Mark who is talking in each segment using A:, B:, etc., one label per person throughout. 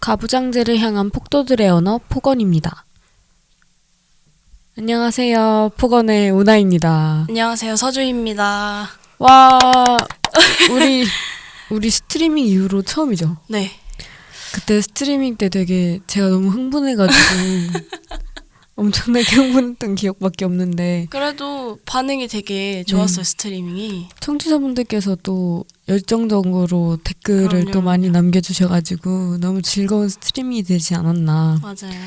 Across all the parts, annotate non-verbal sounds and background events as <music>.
A: 가부장제를 향한 폭도들의 언어 폭언입니다. 안녕하세요. 폭언의 오나입니다.
B: 안녕하세요 서주입니다.
A: 와, 우리 우리 스트리밍 이후로 처음이죠.
B: 네.
A: 그때 스트리밍 때 되게 제가 너무 흥분해가지고 <laughs> 엄청나게 <laughs> 흥분했던 기억밖에 없는데
B: 그래도 반응이 되게 좋았어요
A: 네.
B: 스트리밍이.
A: 청취자분들께서 또 열정적으로 댓글을
B: 그럼요.
A: 또 많이 남겨주셔가지고 너무 즐거운 스트리밍이 되지 않았나.
B: 맞아요.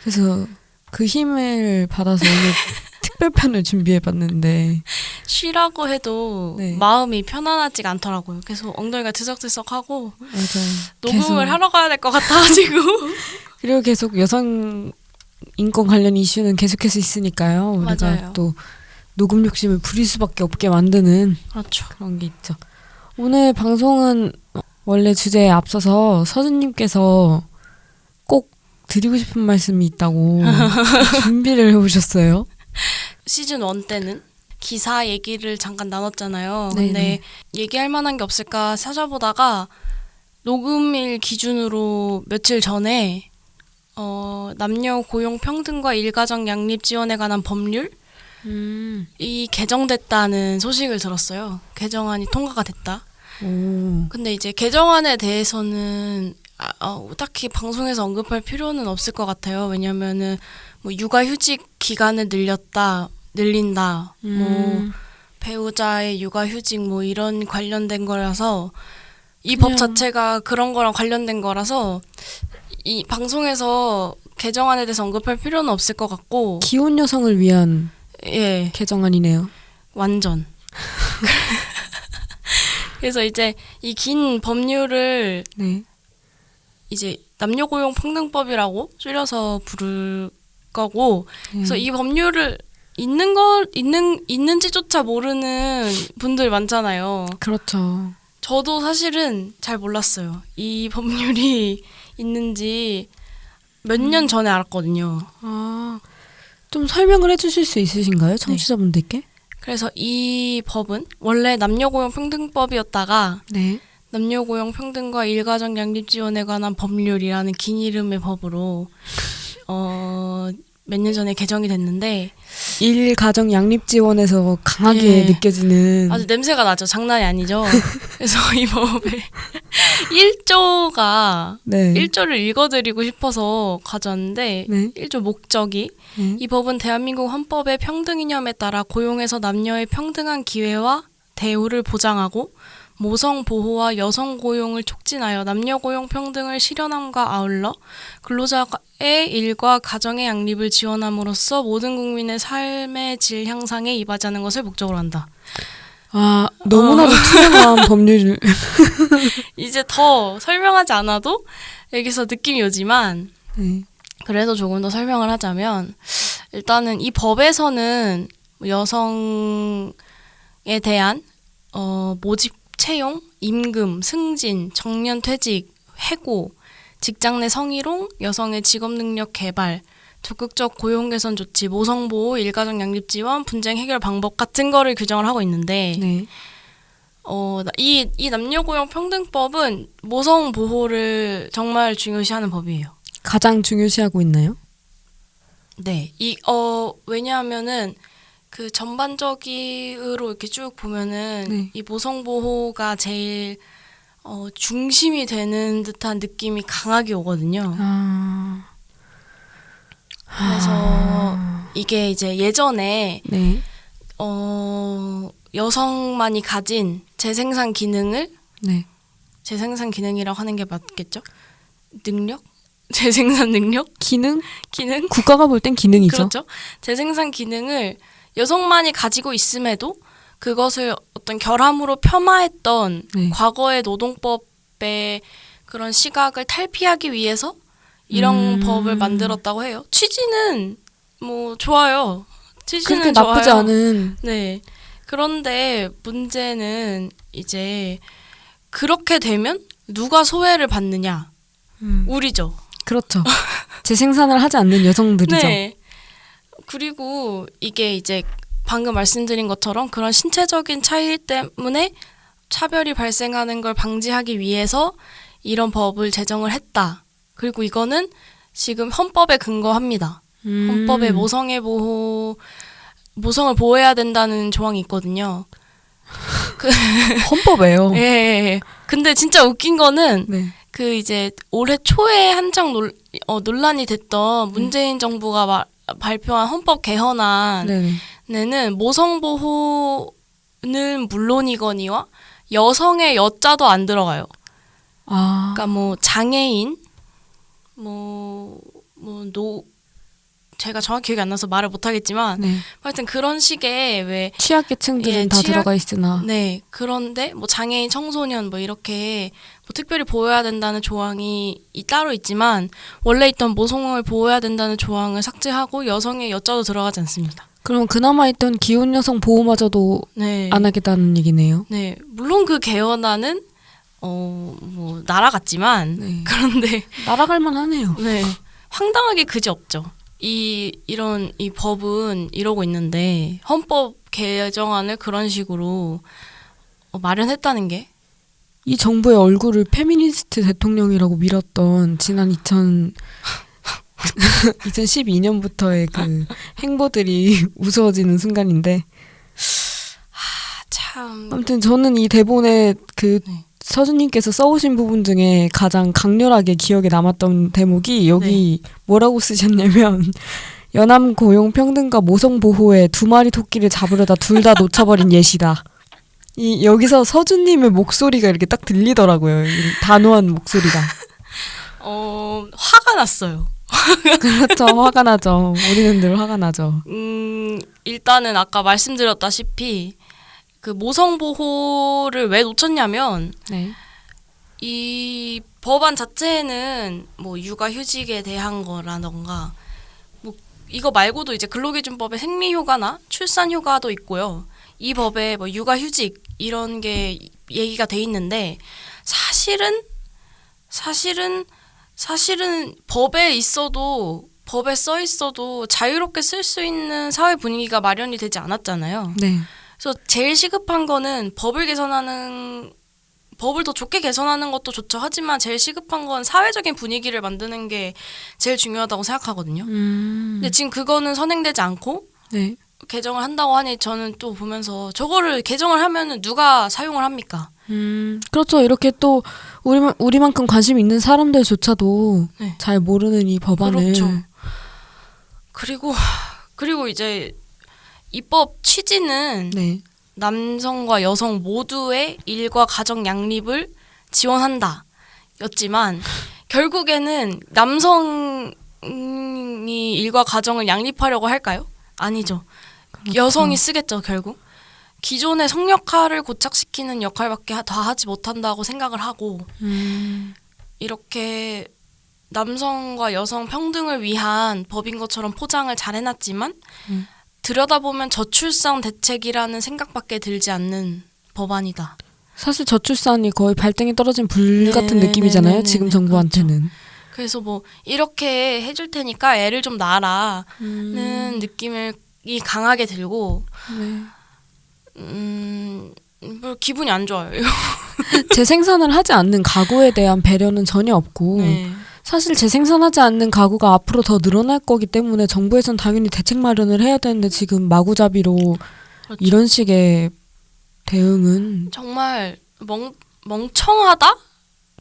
A: 그래서 그 힘을 받아서 오늘 <laughs> 특별편을 준비해봤는데
B: 쉬라고 해도
A: 네.
B: 마음이 편안하지가 않더라고요. 계속 엉덩이가 들썩들썩하고
A: 맞아요.
B: 녹음을
A: 계속-
B: 하러 가야 될 것 같아가지고. <laughs>
A: 그리고 계속 여성 인권 관련 이슈는 계속해서 있으니까요. 우리가
B: 맞아요.
A: 또 녹음 욕심을 부릴 수밖에 없게 만드는
B: 그렇죠.
A: 그런 게 있죠. 오늘 방송은 원래 주제에 앞서서 서준님께서 꼭 드리고 싶은 말씀이 있다고 <laughs> 준비를 해오셨어요.
B: 시즌 1 때는 기사 얘기를 잠깐 나눴잖아요.
A: 네네.
B: 근데 얘기할 만한 게 없을까 찾아보다가 녹음일 기준으로 며칠 전에 어, 남녀 고용 평등과 일가정 양립 지원에 관한 법률
A: 음.
B: 이 개정됐다는 소식을 들었어요. 개정안이 통과가 됐다.
A: 오.
B: 근데 이제 개정안에 대해서는 아, 어, 딱히 방송에서 언급할 필요는 없을 것 같아요. 왜냐면은 뭐 육아휴직 기간을 늘렸다, 늘린다, 뭐
A: 음.
B: 배우자의 육아휴직 뭐 이런 관련된 거라서 이 법 자체가 그런 거랑 관련된 거라서 이 방송에서 개정안에 대해서 언급할 필요는 없을 것 같고
A: 기혼 여성을 위한
B: 예
A: 개정안이네요.
B: 완전 <laughs> 그래서 이제 이 긴 법률을
A: 네.
B: 이제 남녀 고용 평등법이라고 줄여서 부를 거고 그래서
A: 음.
B: 이 법률을 있는 거 있는 있는지조차 모르는 분들 많잖아요.
A: 그렇죠.
B: 저도 사실은 잘 몰랐어요. 이 법률이 있는지 몇 년 전에 알았거든요.
A: 아, 좀 설명을 해주실 수 있으신가요, 청취자분들께?
B: 그래서 이 법은 원래 남녀고용평등법이었다가
A: 네.
B: 남녀고용평등과 일가정 양립 지원에 관한 법률이라는 긴 이름의 법으로 어, 몇 년 전에 개정이 됐는데
A: 일 가정 양립 지원에서 강하게
B: 예.
A: 느껴지는
B: 아주 냄새가 나죠. 장난이 아니죠. <laughs> 그래서 이 법의 1조가 <laughs>
A: 네.
B: 1조를 읽어드리고 싶어서 가져왔는데
A: 네.
B: 1조 목적이
A: 네.
B: 이 법은 대한민국 헌법의 평등 이념에 따라 고용에서 남녀의 평등한 기회와 대우를 보장하고 모성 보호와 여성 고용을 촉진하여 남녀 고용 평등을 실현함과 아울러 근로자의 일과 가정의 양립을 지원함으로써 모든 국민의 삶의 질 향상에 이바지하는 것을 목적으로 한다.
A: 아 너무나도 투명한 <laughs> 법률
B: 이제 더 설명하지 않아도 여기서 느낌이 오지만
A: 네.
B: 그래도 조금 더 설명을 하자면 일단은 이 법에서는 여성에 대한 어, 모집 채용, 임금, 승진, 정년 퇴직, 해고, 직장 내 성희롱, 여성의 직업 능력 개발, 적극적 고용 개선 조치, 모성 보호, 일가정 양립 지원, 분쟁 해결 방법 같은 거를 규정을 하고 있는데
A: 네.
B: 어, 나- 이, 이 남녀고용 평등법은 모성 보호를 정말 중요시하는 법이에요.
A: 가장 중요시하고 있나요?
B: 네. 이, 어, 왜냐하면은 그 전반적으로 이렇게 쭉 보면은
A: 네.
B: 이 모성 보호가 제일 어, 중심이 되는 듯한 느낌이 강하게 오거든요.
A: 아
B: 그래서 이게 이제 예전에
A: 네.
B: 어, 여성만이 가진 재생산 기능을
A: 네.
B: 재생산 기능이라고 하는 게 맞겠죠? 능력? <laughs> 재생산 능력?
A: 기능
B: 기능?
A: 국가가 볼 땐 기능이죠.
B: 그렇죠. 재생산 기능을 여성만이 가지고 있음에도 그것을 어떤 결함으로 폄하했던
A: 네.
B: 과거의 노동법의 그런 시각을 탈피하기 위해서 이런
A: 음.
B: 법을 만들었다고 해요. 취지는 뭐 좋아요. 취지는
A: 그렇게 나쁘지
B: 좋아요.
A: 않은
B: 네. 그런데 문제는 이제 그렇게 되면 누가 소외를 받느냐?
A: 음,
B: 우리죠.
A: 그렇죠. 재생산을 하지 않는 여성들이죠.
B: 네. 그리고 이게 이제 방금 말씀드린 것처럼 그런 신체적인 차이 때문에 차별이 발생하는 걸 방지하기 위해서 이런 법을 제정을 했다. 그리고 이거는 지금 헌법에 근거합니다.
A: 음.
B: 헌법에 모성애 보호 모성을 보호해야 된다는 조항이 있거든요. <laughs>
A: 헌법에요.
B: 예, 예, 예. 근데 진짜 웃긴 거는
A: 네.
B: 그 이제 올해 초에 한창 논, 어, 논란이 됐던 문재인 정부가 마, 발표한 헌법 개헌안에 는
A: 네.
B: 모성 보호는 물론이거니와 여성의 여자도 안 들어가요.
A: 아.
B: 그러니까 뭐 장애인 뭐 뭐 노 제가 정확히 기억이 안 나서 말을 못 하겠지만
A: 네.
B: 하여튼 그런 식의 왜
A: 취약계층들은
B: 예,
A: 다
B: 취약-
A: 들어가 있으나.
B: 네. 그런데 뭐 장애인, 청소년 뭐 이렇게 뭐 특별히 보호해야 된다는 조항이 이 따로 있지만 원래 있던 모성을 보호해야 된다는 조항을 삭제하고 여성의 여자도 들어가지 않습니다.
A: 그럼 그나마 있던 기혼 여성 보호마저도
B: 네.
A: 안 하겠다는 얘기네요.
B: 네. 물론 그 개헌안은 어 뭐 날아갔지만
A: 네. <laughs>
B: 그런데
A: 날아갈 만하네요.
B: 네. 황당하게 그지 없죠. 이 이런 이 법은 이러고 있는데 헌법 개정안을 그런 식으로 어, 마련했다는 게
A: 이 정부의 얼굴을 페미니스트 대통령이라고 밀었던 지난 2000 <laughs> 2012년부터의 그 행보들이 <laughs> 우스워지는 순간인데
B: 참
A: 아무튼 저는 이 대본에 그
B: 네.
A: 서준님께서 써오신 부분 중에 가장 강렬하게 기억에 남았던 대목이 여기 뭐라고 쓰셨냐면 <laughs> 연암 고용 평등과 모성 보호에 두 마리 토끼를 잡으려다 둘 다 놓쳐버린 예시다. 이 여기서 서준님의 목소리가 이렇게 딱 들리더라고요. 이 단호한 목소리가.
B: 어, 화가 났어요.
A: 그렇죠. 화가 나죠. 우리는 늘 화가 나죠.
B: 음, 일단은 아까 말씀드렸다시피 그 모성 보호를 왜 놓쳤냐면
A: 네.
B: 이 법안 자체는 뭐 육아 휴직에 대한 거라던가 뭐 이거 말고도 이제 근로기준법에 생리휴가나 출산휴가도 있고요. 이 법에 뭐 육아 휴직 이런 게 얘기가 돼 있는데 사실은 사실은 사실은 법에 있어도 법에 써 있어도 자유롭게 쓸 수 있는 사회 분위기가 마련이 되지 않았잖아요.
A: 네.
B: 그래서 제일 시급한 거는 법을 개선하는 법을 더 좋게 개선하는 것도 좋죠. 하지만 제일 시급한 건 사회적인 분위기를 만드는 게 제일 중요하다고 생각하거든요.
A: 음.
B: 근데 지금 그거는 선행되지 않고
A: 네.
B: 개정을 한다고 하니 저는 또 보면서 저거를 개정을 하면은 누가 사용을 합니까?
A: 음, 그렇죠. 이렇게 또 우리 우리만큼 관심 있는 사람들조차도
B: 네.
A: 잘 모르는 이 법안을
B: 그렇죠. 그리고 <laughs> 그리고 이제 입법 취지는
A: 네.
B: 남성과 여성 모두의 일과 가정 양립을 지원한다. 였지만 결국에는 남성이 일과 가정을 양립하려고 할까요? 아니죠.
A: 그렇죠.
B: 여성이 쓰겠죠, 결국. 기존의 성역할을 고착시키는 역할밖에 하- 다 하지 못한다고 생각을 하고
A: 음,
B: 이렇게 남성과 여성 평등을 위한 법인 것처럼 포장을 잘 해놨지만
A: 음.
B: 들여다보면 저출산 대책이라는 생각밖에 들지 않는 법안이다.
A: 사실 저출산이 거의 발등에 떨어진 불
B: 네,
A: 같은
B: 네,
A: 느낌이잖아요.
B: 네, 네,
A: 지금
B: 네,
A: 정부한테는.
B: 그래서 뭐 이렇게 해줄 테니까 애를 좀 낳아라는
A: 음,
B: 느낌을 이 강하게 들고
A: 네.
B: 음, 뭐 기분이 안 좋아요.
A: 재생산을 <laughs> 하지 않는 가구에 대한 배려는 전혀 없고
B: 네.
A: 사실 재생산하지 않는 가구가 앞으로 더 늘어날 거기 때문에 정부에선 당연히 대책 마련을 해야 되는데 지금 마구잡이로
B: 그렇죠.
A: 이런 식의 대응은
B: 정말 멍 멍청하다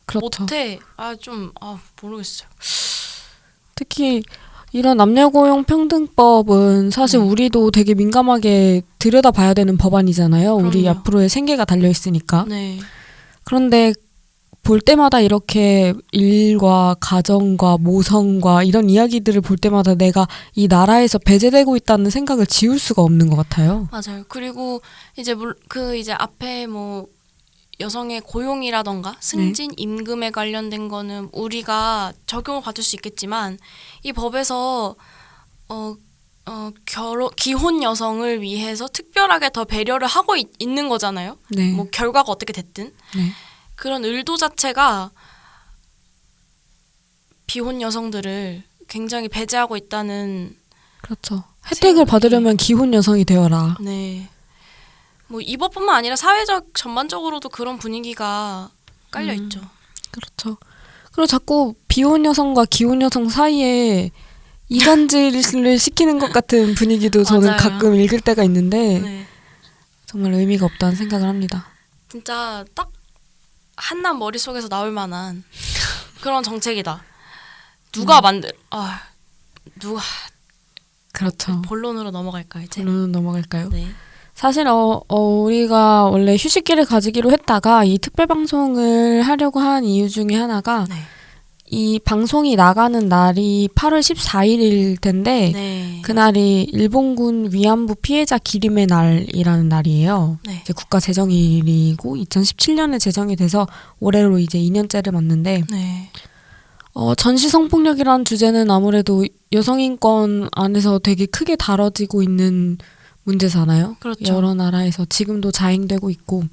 A: 그렇죠.
B: 못해 아 좀아 모르겠어요.
A: 특히 이런 남녀고용 평등법은 사실
B: 네.
A: 우리도 되게 민감하게 들여다봐야 되는 법안이잖아요. 우리
B: 그럼요.
A: 앞으로의 생계가 달려 있으니까.
B: 네.
A: 그런데 볼 때마다 이렇게 일과 가정과 모성과 이런 이야기들을 볼 때마다 내가 이 나라에서 배제되고 있다는 생각을 지울 수가 없는 것 같아요.
B: 맞아요. 그리고 이제 물, 그 이제 앞에 뭐 여성의 고용이라던가 승진 임금에 관련된 거는 우리가 적용을 받을 수 있겠지만 이 법에서 어, 어 결혼 기혼 여성을 위해서 특별하게 더 배려를 하고 있, 는 거잖아요.
A: 네.
B: 뭐 결과가 어떻게 됐든
A: 네.
B: 그런 의도 자체가 비혼 여성들을 굉장히 배제하고 있다는
A: 그렇죠. 혜택을 받으려면 기혼 여성이 되어라.
B: 네. 뭐 이 법뿐만 아니라 사회적 전반적으로도 그런 분위기가 깔려
A: 음.
B: 있죠.
A: 그렇죠. 그리고 자꾸 비혼 여성과 기혼 여성 사이에 이간질을 시키는 것 같은 분위기도 <laughs> 저는. 가끔 읽을 때가 있는데
B: 네.
A: 정말 의미가 없다는 생각을 합니다.
B: 진짜 딱 한남 머릿속에서 나올 만한 그런 정책이다. 누가
A: 음.
B: 만들 아 누가
A: 그렇죠.
B: 본론으로 넘어갈까 이제.
A: 결론은 넘어갈까요?
B: 네.
A: 사실 어, 어, 우리가 원래 휴식기를 가지기로 했다가 이 특별 방송을 하려고 한 이유 중에 하나가
B: 네.
A: 이 방송이 나가는 날이 8월 14일일 텐데
B: 네.
A: 그날이 일본군 위안부 피해자 기림의 날이라는 날이에요.
B: 네.
A: 이제 국가 재정일이고 2017년에 제정이 돼서 올해로 이제 2년째를 맞는데
B: 네.
A: 어, 전시 성폭력이라는 주제는 아무래도 여성인권 안에서 되게 크게 다뤄지고 있는 문제잖아요.
B: 그렇죠.
A: 여러 나라에서 지금도 자행되고 있고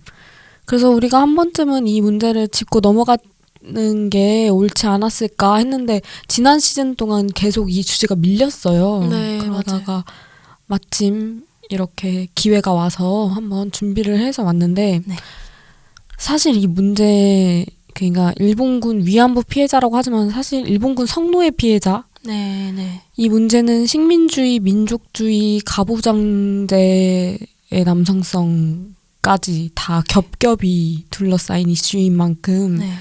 A: 그래서 우리가 한 번쯤은 이 문제를 짚고 넘어가는 게 옳지 않았을까 했는데 지난 시즌 동안 계속 이 주제가 밀렸어요.
B: 네,
A: 그러다가 마침 이렇게 기회가 와서 한번 준비를 해서 왔는데
B: 네.
A: 사실 이 문제 그러니까 일본군 위안부 피해자라고 하지만 사실 일본군 성노예 피해자
B: 네. 네.
A: 이 문제는 식민주의, 민족주의, 가부장제의 남성성까지 다 겹겹이 둘러싸인 이슈인 만큼
B: 네.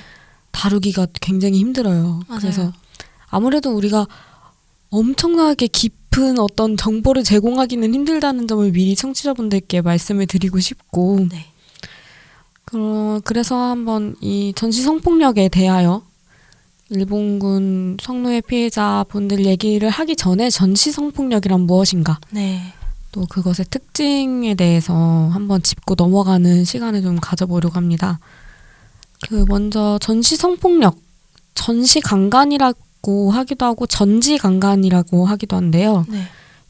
A: 다루기가 굉장히 힘들어요.
B: 맞아요.
A: 그래서 아무래도 우리가 엄청나게 깊은 어떤 정보를 제공하기는 힘들다는 점을 미리 청취자분들께 말씀을 드리고 싶고
B: 네.
A: 그, 그래서 한번 이 전시 성폭력에 대하여 일본군 성노예 피해자분들 얘기를 하기 전에 전시 성폭력이란 무엇인가
B: 네.
A: 또 그것의 특징에 대해서 한번 짚고 넘어가는 시간을 좀 가져보려고 합니다. 그 먼저 전시 성폭력, 전시 강간이라고 하기도 하고 전지 강간이라고 하기도 한데요.
B: 네.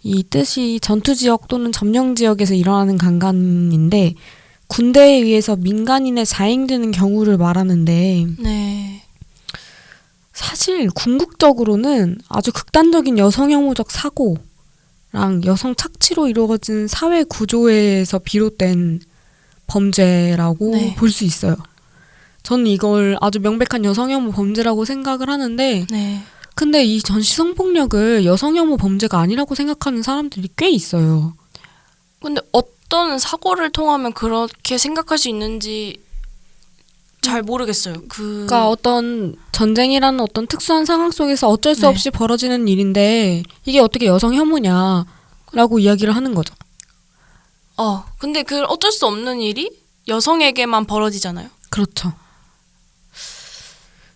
A: 이 뜻이 전투 지역 또는 점령 지역에서 일어나는 강간인데 군대에 의해서 민간인의 자행되는 경우를 말하는데
B: 네.
A: 사실 궁극적으로는 아주 극단적인 여성 혐오적 사고랑 여성 착취로 이루어진 사회 구조에서 비롯된 범죄라고
B: 네.
A: 볼수 있어요. 저는 이걸 아주 명백한 여성 혐오 범죄라고 생각을 하는데
B: 네.
A: 근데 이 전시 성폭력을 여성 혐오 범죄가 아니라고 생각하는 사람들이 꽤 있어요.
B: 근데 어떤 사고를 통하면 그렇게 생각할 수 있는지 잘 모르겠어요. 그
A: 그러니까 어떤 전쟁이라는 어떤 특수한 상황 속에서 어쩔 수
B: 네.
A: 없이 벌어지는 일인데 이게 어떻게 여성 혐오냐라고 이야기를 하는 거죠.
B: 어, 근데 그 어쩔 수 없는 일이 여성에게만 벌어지잖아요.
A: 그렇죠.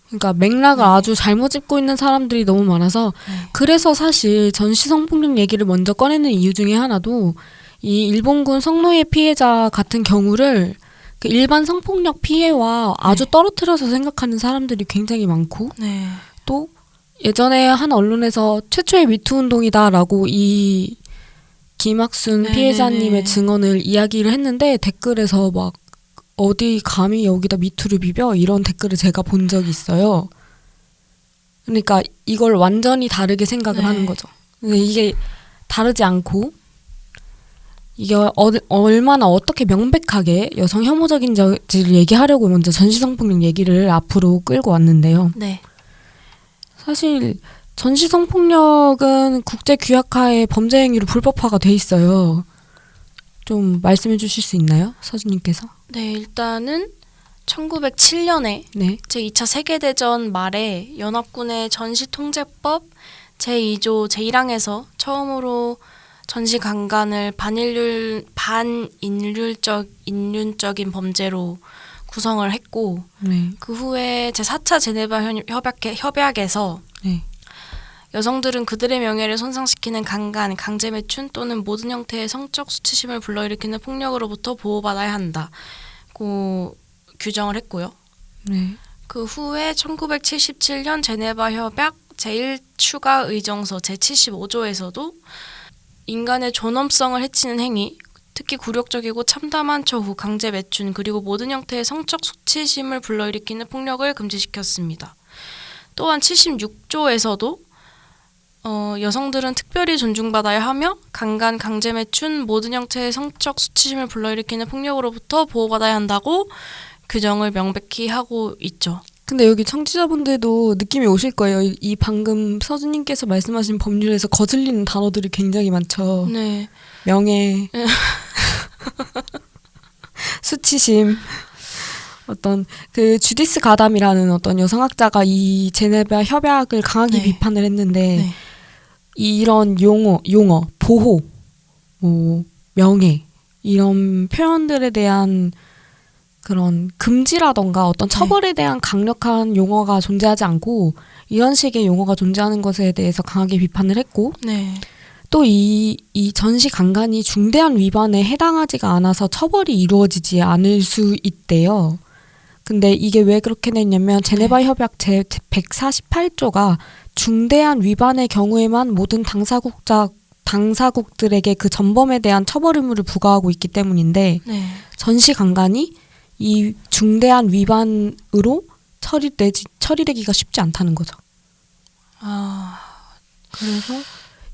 A: 그러니까 맥락을 아주 잘못 짚고 있는 사람들이 너무 많아서
B: 네.
A: 그래서 사실 전시 성폭력 얘기를 먼저 꺼내는 이유 중에 하나도 이 일본군 성노예 피해자 같은 경우를 그 일반 성폭력 피해와 아주 떨어뜨려서 생각하는 사람들이 굉장히 많고
B: 네.
A: 또 예전에 한 언론에서 최초의 미투 운동이다라고 이 김학순
B: 네네네.
A: 피해자님의 증언을 이야기를 했는데 댓글에서 막 어디 감히 여기다 미투를 비벼 이런 댓글을 제가 본 적이 있어요. 그러니까 이걸 완전히 다르게 생각을
B: 네.
A: 하는 거죠. 근데 이게 다르지 않고 이게 어, 얼마나 어떻게 명백하게 여성 혐오적인지를 얘기하려고 먼저 전시성폭력 얘기를 앞으로 끌고 왔는데요.
B: 네.
A: 사실 전시 성폭력은 국제 규약하에 범죄 행위로 불법화가 돼 있어요. 좀 말씀해 주실 수 있나요? 서진님께서?
B: 네, 일단은 1907년에
A: 네.
B: 제2차 세계대전 말에 연합군의 전시통제법 제2조 제1항에서 처음으로 전시 강간을 반인륜 반인륜적 인륜적인 범죄로 구성을 했고
A: 네.
B: 그 후에 제 4차 제네바 현- 협약 협약에서
A: 네.
B: 여성들은 그들의 명예를 손상시키는 강간, 강제 매춘 또는 모든 형태의 성적 수치심을 불러일으키는 폭력으로부터 보호받아야 한다고 규정을 했고요.
A: 네.
B: 그 후에 1977년 제네바 협약 제1 추가 의정서 제75조에서도 인간의 존엄성을 해치는 행위, 특히 굴욕적이고 참담한 처후, 강제 매춘, 그리고 모든 형태의 성적 수치심을 불러일으키는 폭력을 금지시켰습니다. 또한 76조에서도 어, 여성들은 특별히 존중받아야 하며 강간, 강제 매춘, 모든 형태의 성적 수치심을 불러일으키는 폭력으로부터 보호받아야 한다고 규정을 명백히 하고 있죠.
A: 근데 여기 청취자분들도 느낌이 오실 거예요. 이, 이 방금 서준님께서 말씀하신 법률에서 거슬리는 단어들이 굉장히 많죠.
B: 네.
A: 명예, <laughs> 수치심, 어떤 그 주디스 가담이라는 어떤 여성학자가 이 제네바 협약을 강하게
B: 네.
A: 비판을 했는데
B: 네.
A: 이런 용어, 용어, 보호, 뭐 명예 이런 표현들에 대한 그런 금지라던가 어떤 처벌에 대한 강력한 용어가 존재하지 않고 이런 식의 용어가 존재하는 것에 대해서 강하게 비판을 했고
B: 네.
A: 또이 이 전시 강간이 중대한 위반에 해당하지가 않아서 처벌이 이루어지지 않을 수 있대요. 근데 이게 왜 그렇게 됐냐면 제네바 협약 제 148조가 중대한 위반의 경우에만 모든 당사국자 당사국들에게 그 전범에 대한 처벌 의무를 부과하고 있기 때문인데
B: 네.
A: 전시 강간이 이 중대한 위반으로 처리되지 처리되기가 쉽지 않다는 거죠.
B: 아,
A: 그래서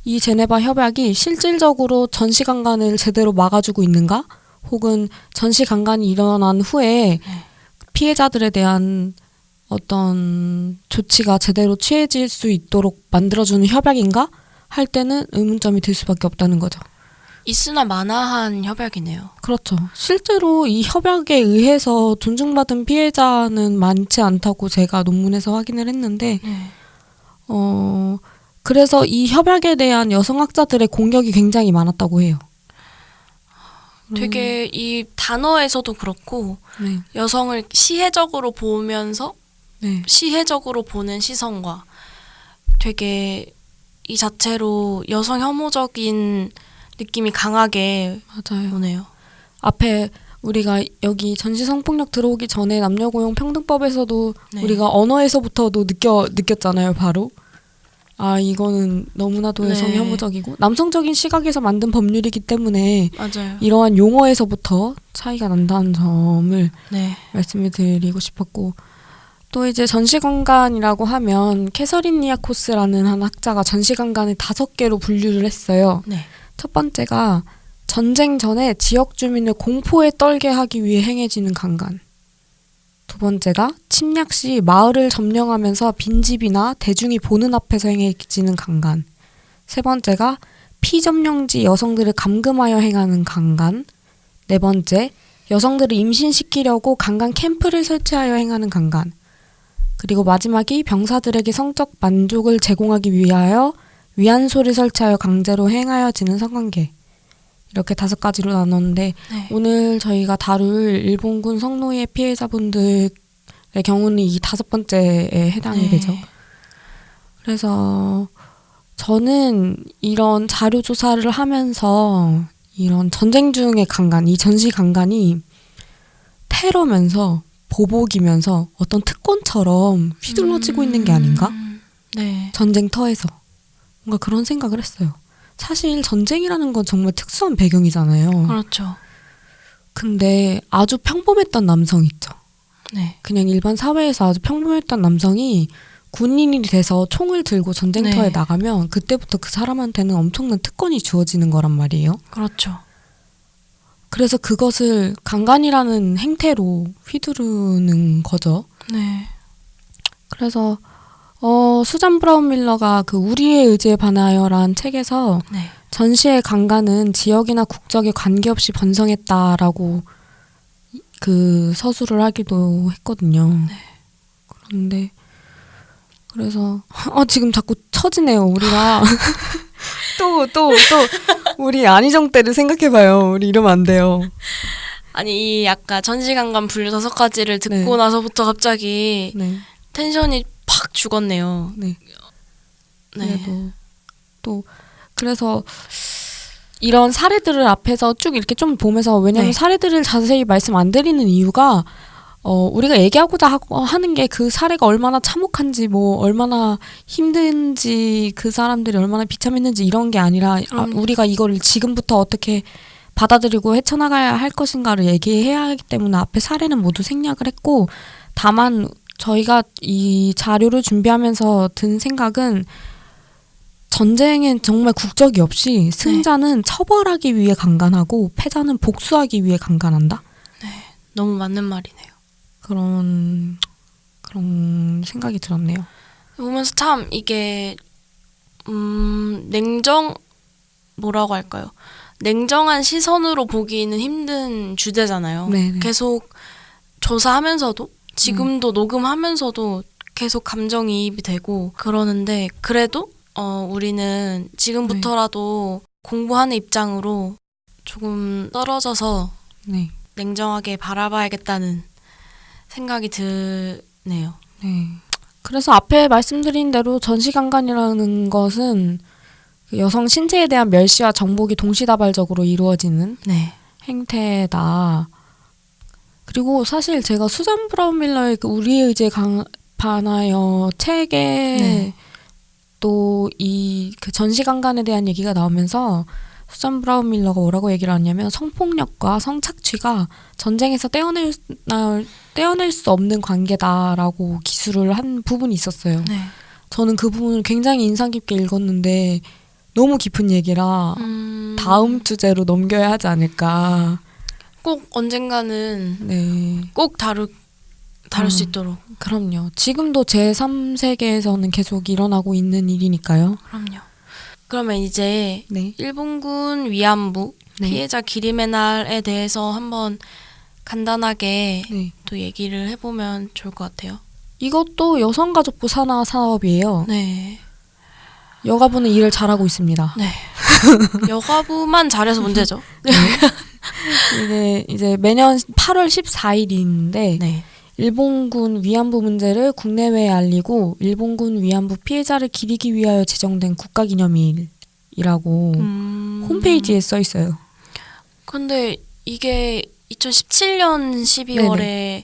A: 이 제네바 협약이 실질적으로 전시 강간을 제대로 막아주고 있는가? 혹은 전시 강간이 일어난 후에
B: 네.
A: 피해자들에 대한 어떤 조치가 제대로 취해질 수 있도록 만들어주는 협약인가? 할 때는 의문점이 들 수밖에 없다는 거죠.
B: 있으나 마나한 협약이네요.
A: 그렇죠. 실제로 이 협약에 의해서 존중받은 피해자는 많지 않다고 제가 논문에서 확인을 했는데,
B: 네.
A: 어, 그래서 이 협약에 대한 여성학자들의 공격이 굉장히 많았다고 해요.
B: 되게 이 단어에서도 그렇고
A: 네,
B: 여성을 시혜적으로 보면서
A: 네,
B: 시혜적으로 보는 시선과 되게 이 자체로 여성 혐오적인 느낌이 강하게
A: 맞아요.
B: 오네요.
A: 앞에 우리가 여기 전시 성폭력 들어오기 전에 남녀고용 평등법에서도
B: 네.
A: 우리가 언어에서부터도 느껴 느꼈잖아요. 바로 아 이거는 너무나도 여성
B: 네.
A: 혐오적이고 남성적인 시각에서 만든 법률이기 때문에
B: 맞아요.
A: 이러한 용어에서부터 차이가 난다는 점을
B: 네.
A: 말씀을 드리고 싶었고 또 이제 전시관관이라고 하면 캐서린 니아코스라는 한 학자가 전시관관을 다섯 개로 분류를 했어요.
B: 네.
A: 첫 번째가 전쟁 전에 지역 주민을 공포에 떨게 하기 위해 행해지는 강간. 두 번째가 침략 시 마을을 점령하면서 빈집이나 대중이 보는 앞에서 행해지는 강간. 세 번째가 피점령지 여성들을 감금하여 행하는 강간. 네 번째, 여성들을 임신시키려고 강간 캠프를 설치하여 행하는 강간. 그리고 마지막이 병사들에게 성적 만족을 제공하기 위하여 위안소를 설치하여 강제로 행하여지는 성관계. 이렇게 다섯 가지로 나눴는데
B: 네.
A: 오늘 저희가 다룰 일본군 성노예 피해자분들의 경우는 이 다섯 번째에 해당이
B: 네.
A: 되죠. 그래서 저는 이런 자료 조사를 하면서 이런 전쟁 중의 강간, 이 전시 강간이 테러면서 보복이면서 어떤 특권처럼 휘둘러지고 있는 게 아닌가?
B: 음, 네.
A: 전쟁터에서 뭔가 그런 생각을 했어요. 사실 전쟁이라는 건 정말 특수한 배경이잖아요.
B: 그렇죠.
A: 근데 아주 평범했던 남성 있죠.
B: 네.
A: 그냥 일반 사회에서 아주 평범했던 남성이 군인이 돼서 총을 들고 전쟁터에
B: 네.
A: 나가면 그때부터 그 사람한테는 엄청난 특권이 주어지는 거란 말이에요.
B: 그렇죠.
A: 그래서 그것을 강간이라는 행태로 휘두르는 거죠.
B: 네.
A: 그래서 어, 수잔 브라운 밀러가 그 우리의 의지에 반하여란 책에서
B: 네.
A: 전시의 강간은 지역이나 국적에 관계없이 번성했다라고 그 서술을 하기도 했거든요. 그런데 그래서 어 지금 자꾸 처지네요. 우리가 <laughs> 또 또 또 우리 안희정 때를 생각해봐요. 우리 이러면 안 돼요.
B: 아니 이 아까 전시관관 분류 다섯 가지를 듣고
A: 네.
B: 나서부터 갑자기
A: 네,
B: 텐션이 팍 죽었네요.
A: 네.
B: 네.
A: 그래도 또 그래서 이런 사례들을 앞에서 쭉 이렇게 좀 보면서 왜냐면
B: 네.
A: 사례들을 자세히 말씀 안 드리는 이유가 어 우리가 얘기하고자 하고 하는 게 그 사례가 얼마나 참혹한지 뭐 얼마나 힘든지 그 사람들이 얼마나 비참했는지 이런 게 아니라 아,
B: 그럼요.
A: 우리가 이거를 지금부터 어떻게 받아들이고 헤쳐나가야 할 것인가를 얘기해야 하기 때문에 앞에 사례는 모두 생략을 했고 다만 저희가 이 자료를 준비하면서 든 생각은 전쟁엔 정말 국적이 없이 승자는 처벌하기 위해 강간하고 패자는 복수하기 위해 강간한다.
B: 너무 맞는 말이네요.
A: 그런 그런 생각이 들었네요.
B: 보면서 참 이게 음 냉정 뭐라고 할까요? 냉정한 시선으로 보기는 힘든 주제잖아요.
A: 네, 네.
B: 계속 조사하면서도 지금도 녹음하면서도 계속 감정이입이 되고 그러는데 그래도 어 우리는 지금부터라도 공부하는 입장으로 조금 떨어져서
A: 네.
B: 냉정하게 바라봐야겠다는 생각이 드네요.
A: 네. 그래서 앞에 말씀드린 대로 전시강간이라는 것은 그 여성 신체에 대한 멸시와 정복이 동시다발적으로 이루어지는
B: 네.
A: 행태다. 그리고 사실 제가 수잔 브라운 밀러의 그 우리의 의지에 강, 반하여 책에
B: 네.
A: 또이 그 전시강간에 대한 얘기가 나오면서 수잔 브라운 밀러가 뭐라고 얘기를 하냐면 성폭력과 성착취가 전쟁에서 떼어낼, 나- 떼어낼 수 없는 관계다라고 기술을 한 부분이 있었어요.
B: 네.
A: 저는 그 부분을 굉장히 인상 깊게 읽었는데 너무 깊은 얘기라
B: 음,
A: 다음 주제로 넘겨야 하지 않을까.
B: 꼭 언젠가는
A: 네.
B: 꼭 다루 다룰 수
A: 음.
B: 있도록
A: 그럼요. 지금도 제 3세계에서는 계속 일어나고 있는 일이니까요.
B: 그럼요. 그러면 이제
A: 네.
B: 일본군 위안부
A: 네.
B: 피해자 기림의 날에 대해서 한번 간단하게
A: 네.
B: 또 얘기를 해보면 좋을 것 같아요.
A: 이것도 여성가족부 산하 사업이에요.
B: 네.
A: 여가부는 일을 잘하고 있습니다. <laughs>
B: 여가부만 잘해서 문제죠.
A: 이게 이제 매년 8월 14일인데
B: 네.
A: 일본군 위안부 문제를 국내외에 알리고 일본군 위안부 피해자를 기리기 위하여 제정된 국가기념일이라고
B: 음,
A: 홈페이지에 써 있어요.
B: 근데 이게 2017년 12월에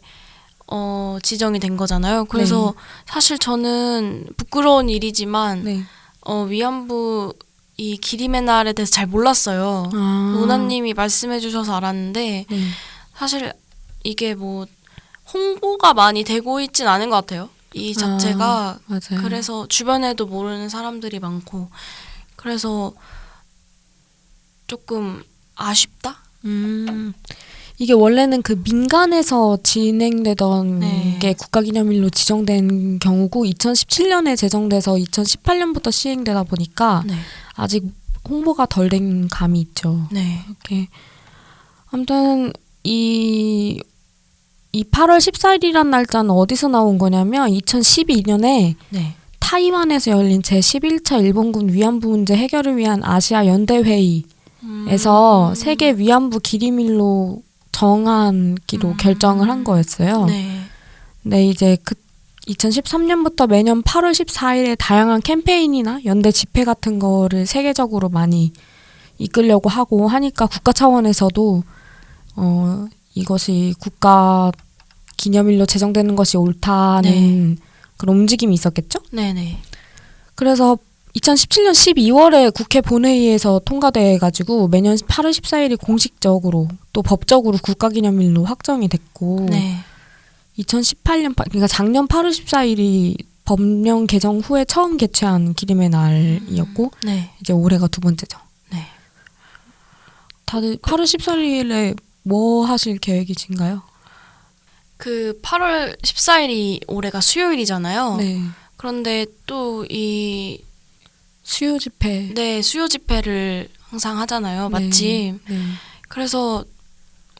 B: 어, 지정이 된 거잖아요. 그래서 사실 저는 부끄러운 일이지만
A: 네.
B: 어, 위안부 이 기림의 날에 대해서 잘 몰랐어요.
A: 아.
B: 노나님이 말씀해 주셔서 알았는데
A: 네.
B: 사실 이게 뭐 홍보가 많이 되고 있진 않은 것 같아요. 이 자체가
A: 맞아요.
B: 그래서 주변에도 모르는 사람들이 많고 그래서 조금 아쉽다.
A: 음. 이게 원래는 그 민간에서 진행되던
B: 네.
A: 게 국가기념일로 지정된 경우고 2017년에 제정돼서 2018년부터 시행되다 보니까
B: 네,
A: 아직 홍보가 덜 된 감이 있죠.
B: 네,
A: 이렇게 아무튼 이, 이 8월 14일이란 날짜는 어디서 나온 거냐면 2012년에
B: 네.
A: 타이완에서 열린 제11차 일본군 위안부 문제 해결을 위한 아시아 연대 회의에서
B: 음.
A: 세계 위안부 기림일로 정한기로
B: 음.
A: 결정을 한 거였어요.
B: 네,
A: 근데 이제 그 2013년부터 매년 8월 14일에 다양한 캠페인이나 연대 집회 같은 거를 세계적으로 많이 이끌려고 하고 하니까 국가 차원에서도 어 이것이 국가 기념일로 제정되는 것이 옳다는 그런 움직임이 있었겠죠?
B: 네, 네.
A: 그래서 2017년 12월에 국회 본회의에서 통과돼 가지고 매년 8월 14일이 공식적으로 또 법적으로 국가기념일로 확정이 됐고
B: 네.
A: 2018년 파- 그러니까 작년 8월 14일이 법령 개정 후에 처음 개최한 기림의 날이었고
B: 네.
A: 이제 올해가 두 번째죠.
B: 네.
A: 다들 8월 14일에 뭐 하실 계획이신가요?
B: 그 8월 14일이 올해가 수요일이잖아요.
A: 네.
B: 그런데 또 이
A: 수요 집회.
B: 네, 수요 집회를 항상 하잖아요.
A: 네.
B: 마침.
A: 네.
B: 그래서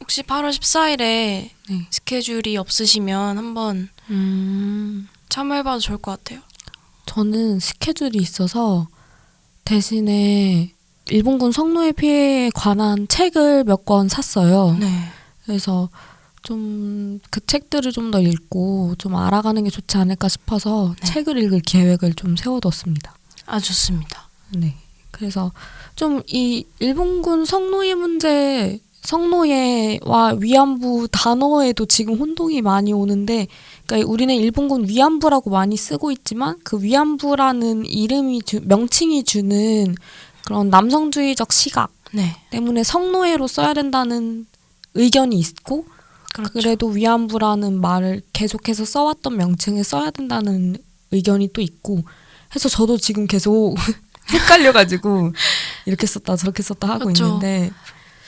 B: 혹시 8월 14일에
A: 네.
B: 스케줄이 없으시면 한번
A: 음.
B: 참여해봐도 좋을 것 같아요.
A: 저는 스케줄이 있어서 대신에 일본군 성노예 피해에 관한 책을 몇 권 샀어요.
B: 네.
A: 그래서 좀 그 책들을 좀 더 읽고 좀 알아가는 게 좋지 않을까 싶어서
B: 네.
A: 책을 읽을 계획을 좀 세워뒀습니다.
B: 아 좋습니다.
A: 네. 그래서 좀 이 일본군 성노예 문제, 성노예와 위안부 단어에도 지금 혼동이 많이 오는데, 그러니까 우리는 일본군 위안부라고 많이 쓰고 있지만 그 위안부라는 이름이 주, 명칭이 주는 그런 남성주의적 시각
B: 네.
A: 때문에 성노예로 써야 된다는 의견이 있고
B: 그렇죠.
A: 그래도 위안부라는 말을 계속해서 써왔던 명칭을 써야 된다는 의견이 또 있고 해서 저도 지금 계속 <laughs> 헷갈려가지고 이렇게 썼다 저렇게 썼다 하고
B: 그렇죠.
A: 있는데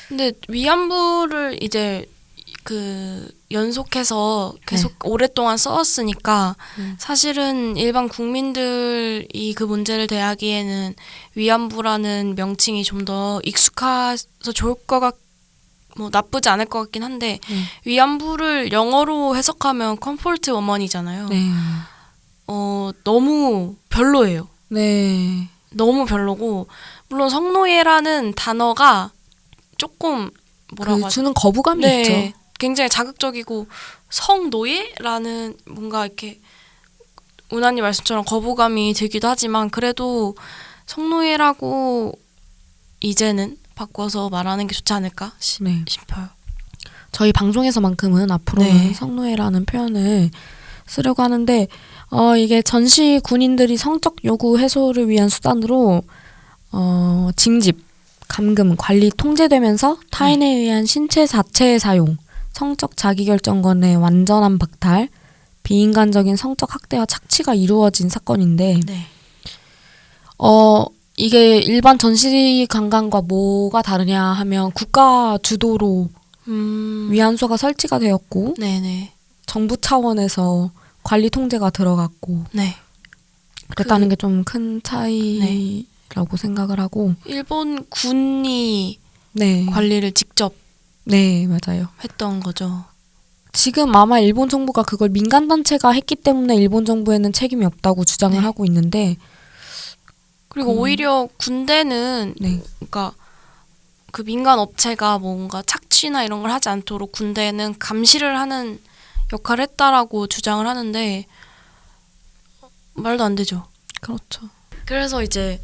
B: 근데 위안부를 이제 그 연속해서 계속 오랫동안 써왔으니까
A: 음.
B: 사실은 일반 국민들이 그 문제를 대하기에는 위안부라는 명칭이 좀 더 익숙해서 좋을 것 같, 뭐 나쁘지 않을 것 같긴 한데
A: 네.
B: 위안부를 영어로 해석하면 comfort woman이잖아요.
A: 네.
B: 어 너무 별로예요.
A: 네.
B: 너무 별로고 물론 성노예라는 단어가 조금 뭐라고
A: 그? 주는 거부감이
B: 네,
A: 있죠.
B: 굉장히 자극적이고 성노예라는 뭔가 이렇게 운하님 말씀처럼 거부감이 들기도 하지만 그래도 성노예라고 이제는 바꿔서 말하는 게 좋지 않을까 시-
A: 네.
B: 싶어요.
A: 저희 방송에서만큼은 앞으로는
B: 네.
A: 성노예라는 표현을 쓰려고 하는데 어 이게 전시 군인들이 성적 요구 해소를 위한 수단으로 어 징집, 감금, 관리 통제되면서 타인에 의한 신체 자체의 사용, 성적 자기결정권의 완전한 박탈, 비인간적인 성적 학대와 착취가 이루어진 사건인데
B: 네.
A: 어 이게 일반 전시 관광과 뭐가 다르냐 하면 국가 주도로
B: 음.
A: 위안소가 설치가 되었고
B: 네네.
A: 정부 차원에서 관리 통제가 들어갔고
B: 네.
A: 그랬다는
B: 그-
A: 게좀 큰 차이 라고 생각을 하고
B: 일본 군이
A: 네
B: 관리를 직접
A: 네 맞아요
B: 했던 거죠.
A: 지금 아마 일본 정부가 그걸 민간 단체가 했기 때문에 일본 정부에는 책임이 없다고 주장을
B: 네.
A: 하고 있는데
B: 그리고
A: 음.
B: 오히려 군대는
A: 네
B: 그러니까 그 민간 업체가 뭔가 착취나 이런 걸 하지 않도록 군대는 감시를 하는 역할을 했다라고 주장을 하는데 말도 안 되죠.
A: 그렇죠
B: 그래서 이제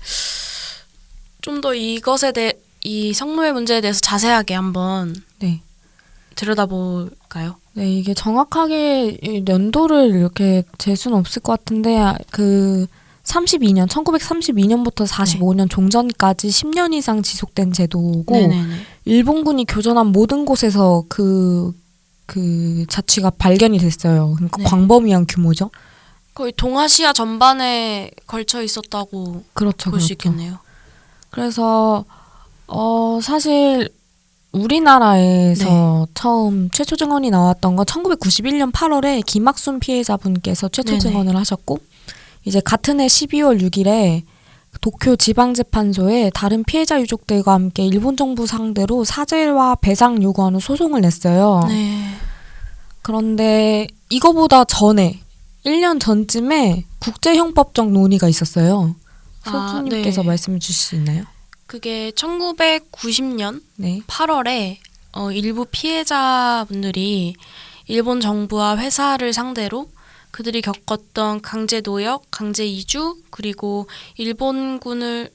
B: 좀 더 이것에 대해 이 성노예 문제에 대해서 자세하게 한번
A: 네.
B: 들여다볼까요?
A: 네, 이게 정확하게 이 연도를 이렇게 잴 수는 없을 것 같은데 아, 그 32년, 1932년부터 45년 종전까지 10년 이상 지속된 제도고
B: 네네네.
A: 일본군이 교전한 모든 곳에서 그, 그 자취가 발견이 됐어요. 그러니까
B: 네.
A: 광범위한 규모죠.
B: 거의 동아시아 전반에 걸쳐 있었다고
A: 그렇죠,
B: 볼수
A: 그렇죠.
B: 있겠네요.
A: 그래서 어 사실 우리나라에서
B: 네.
A: 처음 최초 증언이 나왔던 건 1991년 8월에 김학순 피해자분께서 최초
B: 네네.
A: 증언을 하셨고 이제 같은 해 12월 6일에 도쿄 지방재판소에 다른 피해자 유족들과 함께 일본 정부 상대로 사죄와 배상 요구하는 소송을 냈어요.
B: 네.
A: 그런데 이거보다 전에 1년 전쯤에 국제형법적 논의가 있었어요.
B: 아,
A: 소주님께서
B: 네.
A: 말씀해 주실 수 있나요?
B: 그게 1990년
A: 네.
B: 8월에 어, 일부 피해자분들이 일본 정부와 회사를 상대로 그들이 겪었던 강제 노역, 강제 이주, 그리고 일본군을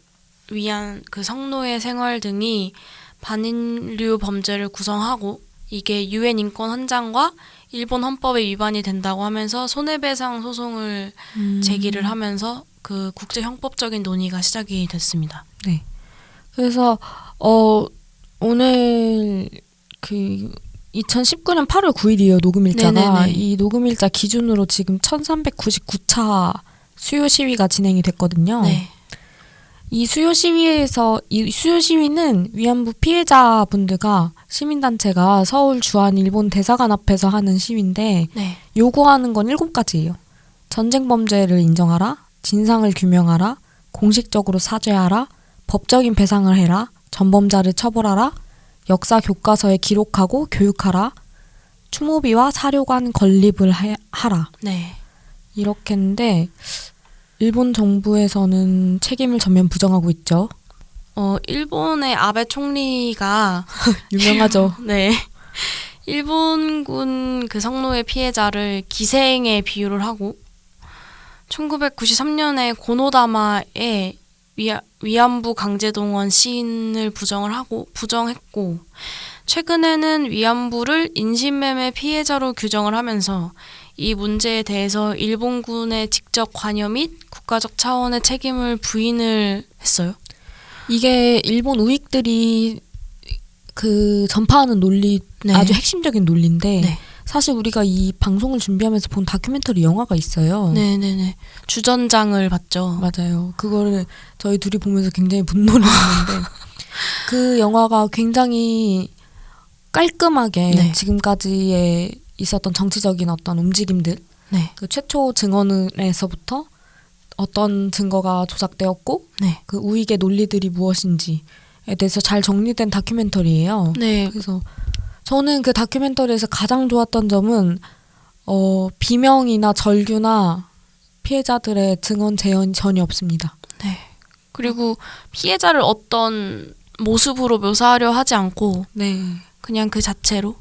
B: 위한 그 성노예 생활 등이 반인류 범죄를 구성하고 이게 유엔 인권 헌장과 일본 헌법에 위반이 된다고 하면서 손해배상 소송을
A: 음.
B: 제기를 하면서 그 국제 형법적인 논의가 시작이 됐습니다.
A: 그래서 어 오늘 그 2019년 8월 9일이에요 녹음일자가
B: 네네네.
A: 이 녹음일자 기준으로 지금 1399차 수요 시위가 진행이 됐거든요.
B: 네.
A: 이 수요 시위에서 이 수요 시위는 위안부 피해자분들과 시민단체가 서울 주한 일본 대사관 앞에서 하는 시위인데
B: 네.
A: 요구하는 건 일곱 가지예요. 전쟁 범죄를 인정하라, 진상을 규명하라, 공식적으로 사죄하라, 법적인 배상을 해라, 전범자를 처벌하라, 역사 교과서에 기록하고 교육하라, 추모비와 사료관 건립을 해- 하라.
B: 네.
A: 이렇게 했는데 일본 정부에서는 책임을 전면 부정하고 있죠.
B: 어, 일본의 아베 총리가 <laughs>
A: 유명하죠. <laughs>
B: 네. 일본군 그 성노예 피해자를 기생에 비유를 하고 1993년에 고노다마의 위아, 위안부 강제동원 시인을 부정을 하고 부정했고 최근에는 위안부를 인신매매 피해자로 규정을 하면서 이 문제에 대해서 일본군의 직접 관여 및 국가적 차원의 책임을 부인을 했어요.
A: 이게 일본 우익들이 그 전파하는 논리
B: 네.
A: 아주 핵심적인 논리인데
B: 네.
A: 사실 우리가 이 방송을 준비하면서 본 다큐멘터리 영화가 있어요.
B: 네네네. 주전장을 봤죠.
A: 맞아요. 그거를 저희 둘이 보면서 굉장히 분노를 했는데 <laughs> 그 영화가 굉장히 깔끔하게
B: 네.
A: 지금까지의 있었던 정치적인 어떤 움직임들
B: 네.
A: 그 최초 증언에서부터 어떤 증거가 조작되었고
B: 네.
A: 그 우익의 논리들이 무엇인지에 대해서 잘 정리된 다큐멘터리예요.
B: 네.
A: 그래서 저는 그 다큐멘터리에서 가장 좋았던 점은 어, 비명이나 절규나 피해자들의 증언 재현이 전혀 없습니다.
B: 네. 그리고 피해자를 어떤 모습으로 묘사하려 하지 않고
A: 네.
B: 그냥 그 자체로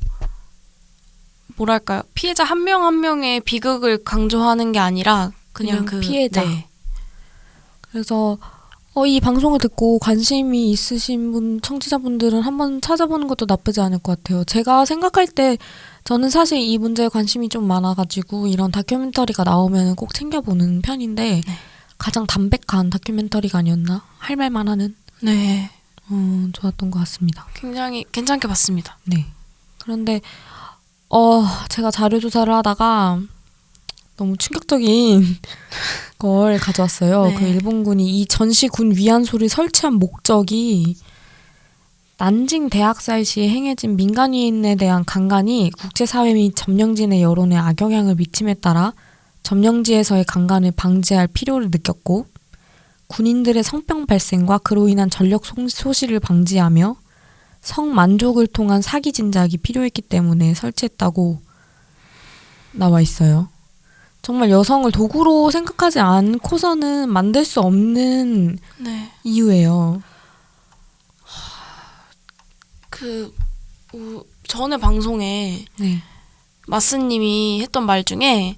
B: 뭐랄까요 피해자 한 명한 명의 비극을 강조하는 게 아니라 그냥,
A: 그냥
B: 그
A: 피해자.
B: 네.
A: 그래서 어, 이 방송을 듣고 관심이 있으신 분, 청취자분들은 한번 찾아보는 것도 나쁘지 않을 것 같아요. 제가 생각할 때 저는 사실 이 문제에 관심이 좀 많아가지고 이런 다큐멘터리가 나오면 꼭 챙겨보는 편인데
B: 네.
A: 가장 담백한 다큐멘터리가 아니었나? 할 말만 하는
B: 네.
A: 어, 좋았던 것 같습니다.
B: 굉장히 괜찮게 봤습니다.
A: 네. 그런데 어 제가 자료 조사를 하다가 너무 충격적인 <laughs> 걸 가져왔어요.
B: 네.
A: 그 일본군이 이 전시 군 위안소를 설치한 목적이 난징 대학살 시에 행해진 민간인에 대한 강간이 국제사회 및 점령진의 여론에 악영향을 미침에 따라 점령지에서의 강간을 방지할 필요를 느꼈고 군인들의 성병 발생과 그로 인한 전력 소- 소실을 방지하며 성만족을 통한 사기 진작이 필요했기 때문에 설치했다고 나와 있어요. 정말 여성을 도구로 생각하지 않고서는 만들 수 없는
B: 네.
A: 이유예요.
B: 그 우, 전에 방송에
A: 네.
B: 마스님이 했던 말 중에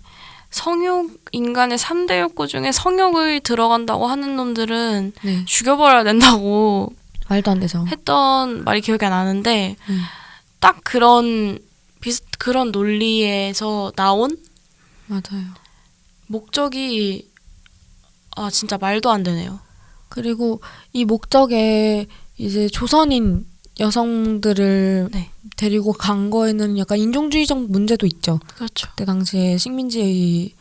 B: 성욕 인간의 3대 욕구 중에 성욕을 들어간다고 하는 놈들은
A: 네.
B: 죽여버려야 된다고
A: 말도 안 되죠.
B: 했던 말이 기억이 안 나는데
A: 음.
B: 딱 그런 비슷 그런 논리에서 나온
A: 맞아요.
B: 목적이 아 진짜 말도 안 되네요.
A: 그리고 이 목적에 이제 조선인 여성들을
B: 네.
A: 데리고 간 거에는 약간 인종주의적 문제도 있죠.
B: 그렇죠.
A: 그때 당시에 식민지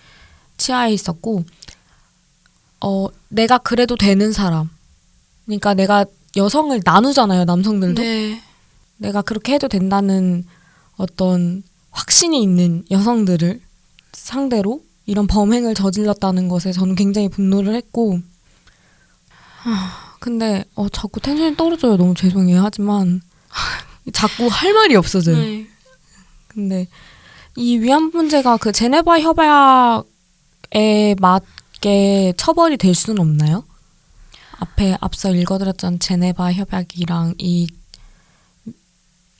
A: 치하에 있었고, 어, 내가 그래도 되는 사람. 그러니까 내가 여성을 나누잖아요, 남성들도.
B: 네.
A: 내가 그렇게 해도 된다는 어떤 확신이 있는 여성들을 상대로 이런 범행을 저질렀다는 것에 저는 굉장히 분노를 했고, 하, 근데 어, 자꾸 텐션이 떨어져요. 너무 죄송해요. 하지만 <laughs> 자꾸 할 말이 없어져요.
B: 네.
A: 근데 이 위안 문제가 그 제네바 협약에 맞게 처벌이 될 수는 없나요? 앞에 앞서 읽어드렸던 제네바 협약이랑 이,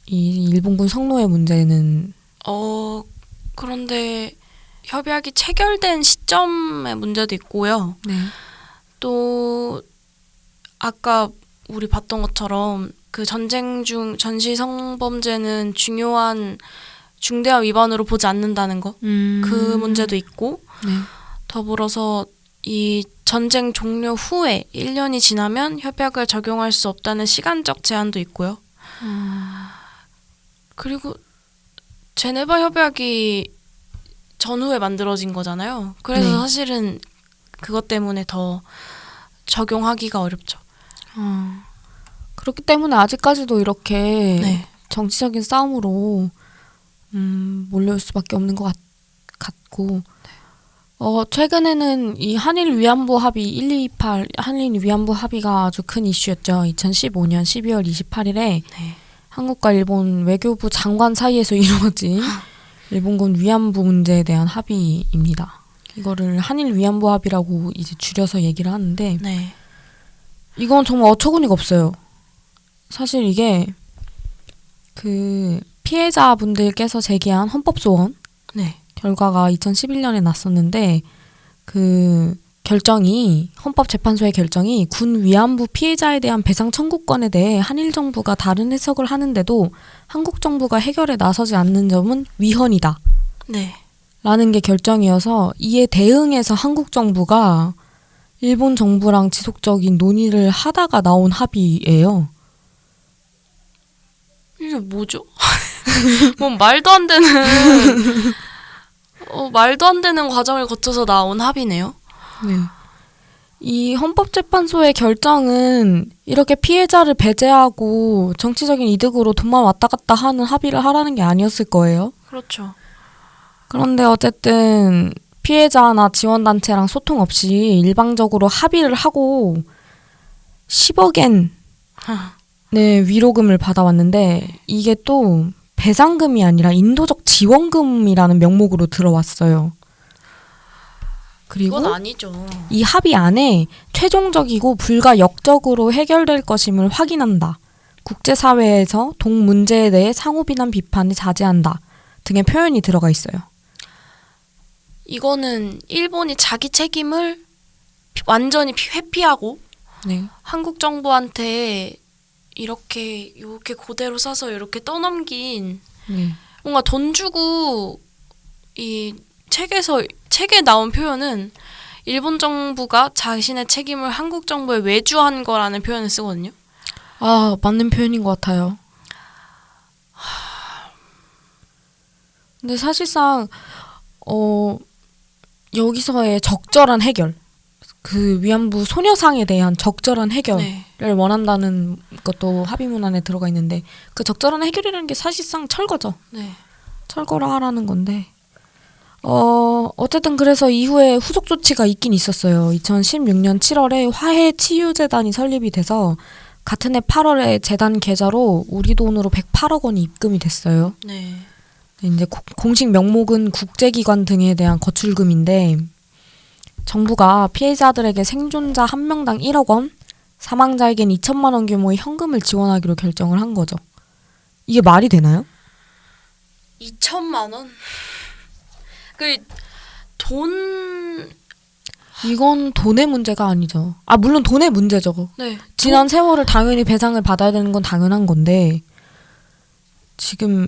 A: 이 일본군 성노예 문제는
B: 어 그런데 협약이 체결된 시점의 문제도 있고요.
A: 네.
B: 또 아까 우리 봤던 것처럼 그 전쟁 중 전시 성범죄는 중요한 중대한 위반으로 보지 않는다는 거.
A: 음.
B: 그 문제도 있고
A: 네.
B: 더불어서 이 전쟁 종료 후에 1년이 지나면 협약을 적용할 수 없다는 시간적 제한도 있고요. 그리고 제네바 협약이 전후에 만들어진 거잖아요. 그래서
A: 네.
B: 사실은 그것 때문에 더 적용하기가 어렵죠.
A: 아, 그렇기 때문에 아직까지도 이렇게
B: 네.
A: 정치적인 싸움으로 음, 몰려올 수밖에 없는 것 같, 같고 어, 최근에는 이 한일 위안부 합의 128 한일 위안부 합의가 아주 큰 이슈였죠. 2015년 12월 28일에
B: 네.
A: 한국과 일본 외교부 장관 사이에서 <laughs> 이루어진 일본군 위안부 문제에 대한 합의입니다. 이거를 한일 위안부 합의라고 이제 줄여서 얘기를 하는데
B: 네.
A: 이건 정말 어처구니가 없어요. 사실 이게 그 피해자분들께서 제기한 헌법 소원
B: 네.
A: 결과가 2011년에 났었는데 그 결정이 헌법재판소의 결정이 군 위안부 피해자에 대한 배상 청구권에 대해 한일 정부가 다른 해석을 하는데도 한국 정부가 해결에 나서지 않는 점은 위헌이다.
B: 네.
A: 라는 게 결정이어서 이에 대응해서 한국 정부가 일본 정부랑 지속적인 논의를 하다가 나온 합의예요.
B: 이게 뭐죠? <laughs> 뭐 말도 안 되는 어, 말도 안 되는 과정을 거쳐서 나온 합의네요.
A: 네. 이 헌법재판소의 결정은 이렇게 피해자를 배제하고 정치적인 이득으로 돈만 왔다 갔다 하는 합의를 하라는 게 아니었을 거예요.
B: 그렇죠.
A: 그런데 어쨌든 피해자나 지원단체랑 소통 없이 일방적으로 합의를 하고 10억엔 네, 위로금을 받아왔는데 이게 또 배상금이 아니라 인도적 지원금이라는 명목으로 들어왔어요. 그리고
B: 이건 아니죠.
A: 이 합의 안에 최종적이고 불가 역적으로 해결될 것임을 확인한다. 국제사회에서 동 문제에 대해 상호 비난 비판을 자제한다. 등의 표현이 들어가 있어요.
B: 이거는 일본이 자기 책임을 피- 완전히 피- 회피하고
A: 네.
B: 한국 정부한테 이렇게 이렇게 그대로 싸서 이렇게 떠넘긴
A: 네.
B: 뭔가 돈 주고 이 책에서 책에 나온 표현은 일본 정부가 자신의 책임을 한국 정부에 외주한 거라는 표현을 쓰거든요.
A: 아, 맞는 표현인 것 같아요. 근데 사실상, 어, 여기서의 적절한 해결, 그 위안부 소녀상에 대한 적절한 해결을
B: 네.
A: 원한다는 것도 합의문 안에 들어가 있는데, 그 적절한 해결이라는 게 사실상 철거죠.
B: 네.
A: 철거를 하라는 건데, 어, 어쨌든 그래서 이후에 후속 조치가 있긴 있었어요. 2016년 7월에 화해 치유재단이 설립이 돼서 같은 해 8월에 재단 계좌로 우리 돈으로 108억 원이 입금이 됐어요.
B: 네.
A: 네, 이제 고- 공식 명목은 국제기관 등에 대한 거출금인데 정부가 피해자들에게 생존자 한 명당 1억 원, 사망자에겐 2천만 원 규모의 현금을 지원하기로 결정을 한 거죠. 이게 말이 되나요?
B: 2천만 원. 그 돈
A: 이건 돈의 문제가 아니죠. 아 물론 돈의 문제죠.
B: 네.
A: 지난 세월을 당연히 배상을 받아야 되는 건 당연한 건데 지금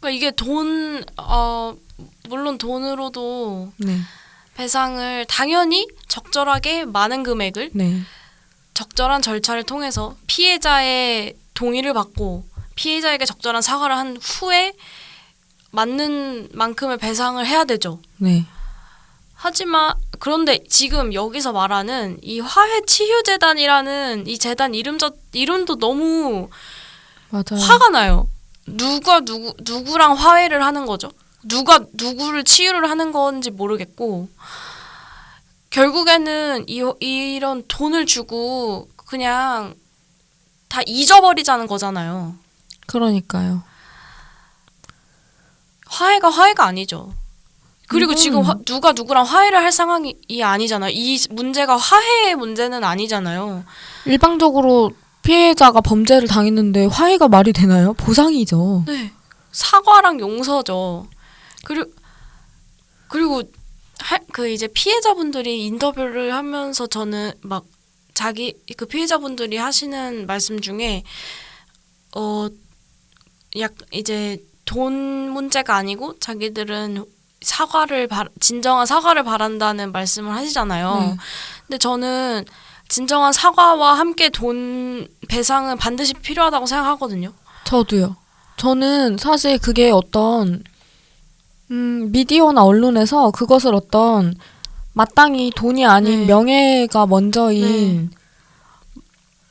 B: 그러니까 이게 돈 어, 물론 돈으로도
A: 네,
B: 배상을 당연히 적절하게 많은 금액을
A: 네,
B: 적절한 절차를 통해서 피해자의 동의를 받고 피해자에게 적절한 사과를 한 후에 맞는 만큼의 배상을 해야 되죠.
A: 네,
B: 하지만 그런데 지금 여기서 말하는 이 화해 치유 재단이라는 이 재단 이름 자 이름도 너무
A: 맞아요.
B: 화가 나요. 누가 누구 누구랑 화해를 하는 거죠? 누가 누구를 치유를 하는 건지 모르겠고 결국에는 이 이런 돈을 주고 그냥 다 잊어버리자는 거잖아요.
A: 그러니까요.
B: 화해가 화해가 아니죠. 그리고
A: 이건-
B: 지금 화- 누가 누구랑 화해를 할 상황이 아니잖아요. 이 문제가 화해의 문제는 아니잖아요.
A: 일방적으로 피해자가 범죄를 당했는데 화해가 말이 되나요? 보상이죠.
B: 네. 사과랑 용서죠. 그리고 그리고 하, 그 이제 피해자분들이 인터뷰를 하면서 저는 막 자기 그 피해자분들이 하시는 말씀 중에 어 약 이제 돈 문제가 아니고 자기들은 사과를 바, 진정한 사과를 바란다는 말씀을 하시잖아요.
A: 네.
B: 근데 저는 진정한 사과와 함께 돈 배상은 반드시 필요하다고 생각하거든요.
A: 저도요. 저는 사실 그게 어떤 음, 미디어나 언론에서 그것을 어떤 마땅히 돈이 아닌
B: 네.
A: 명예가 먼저인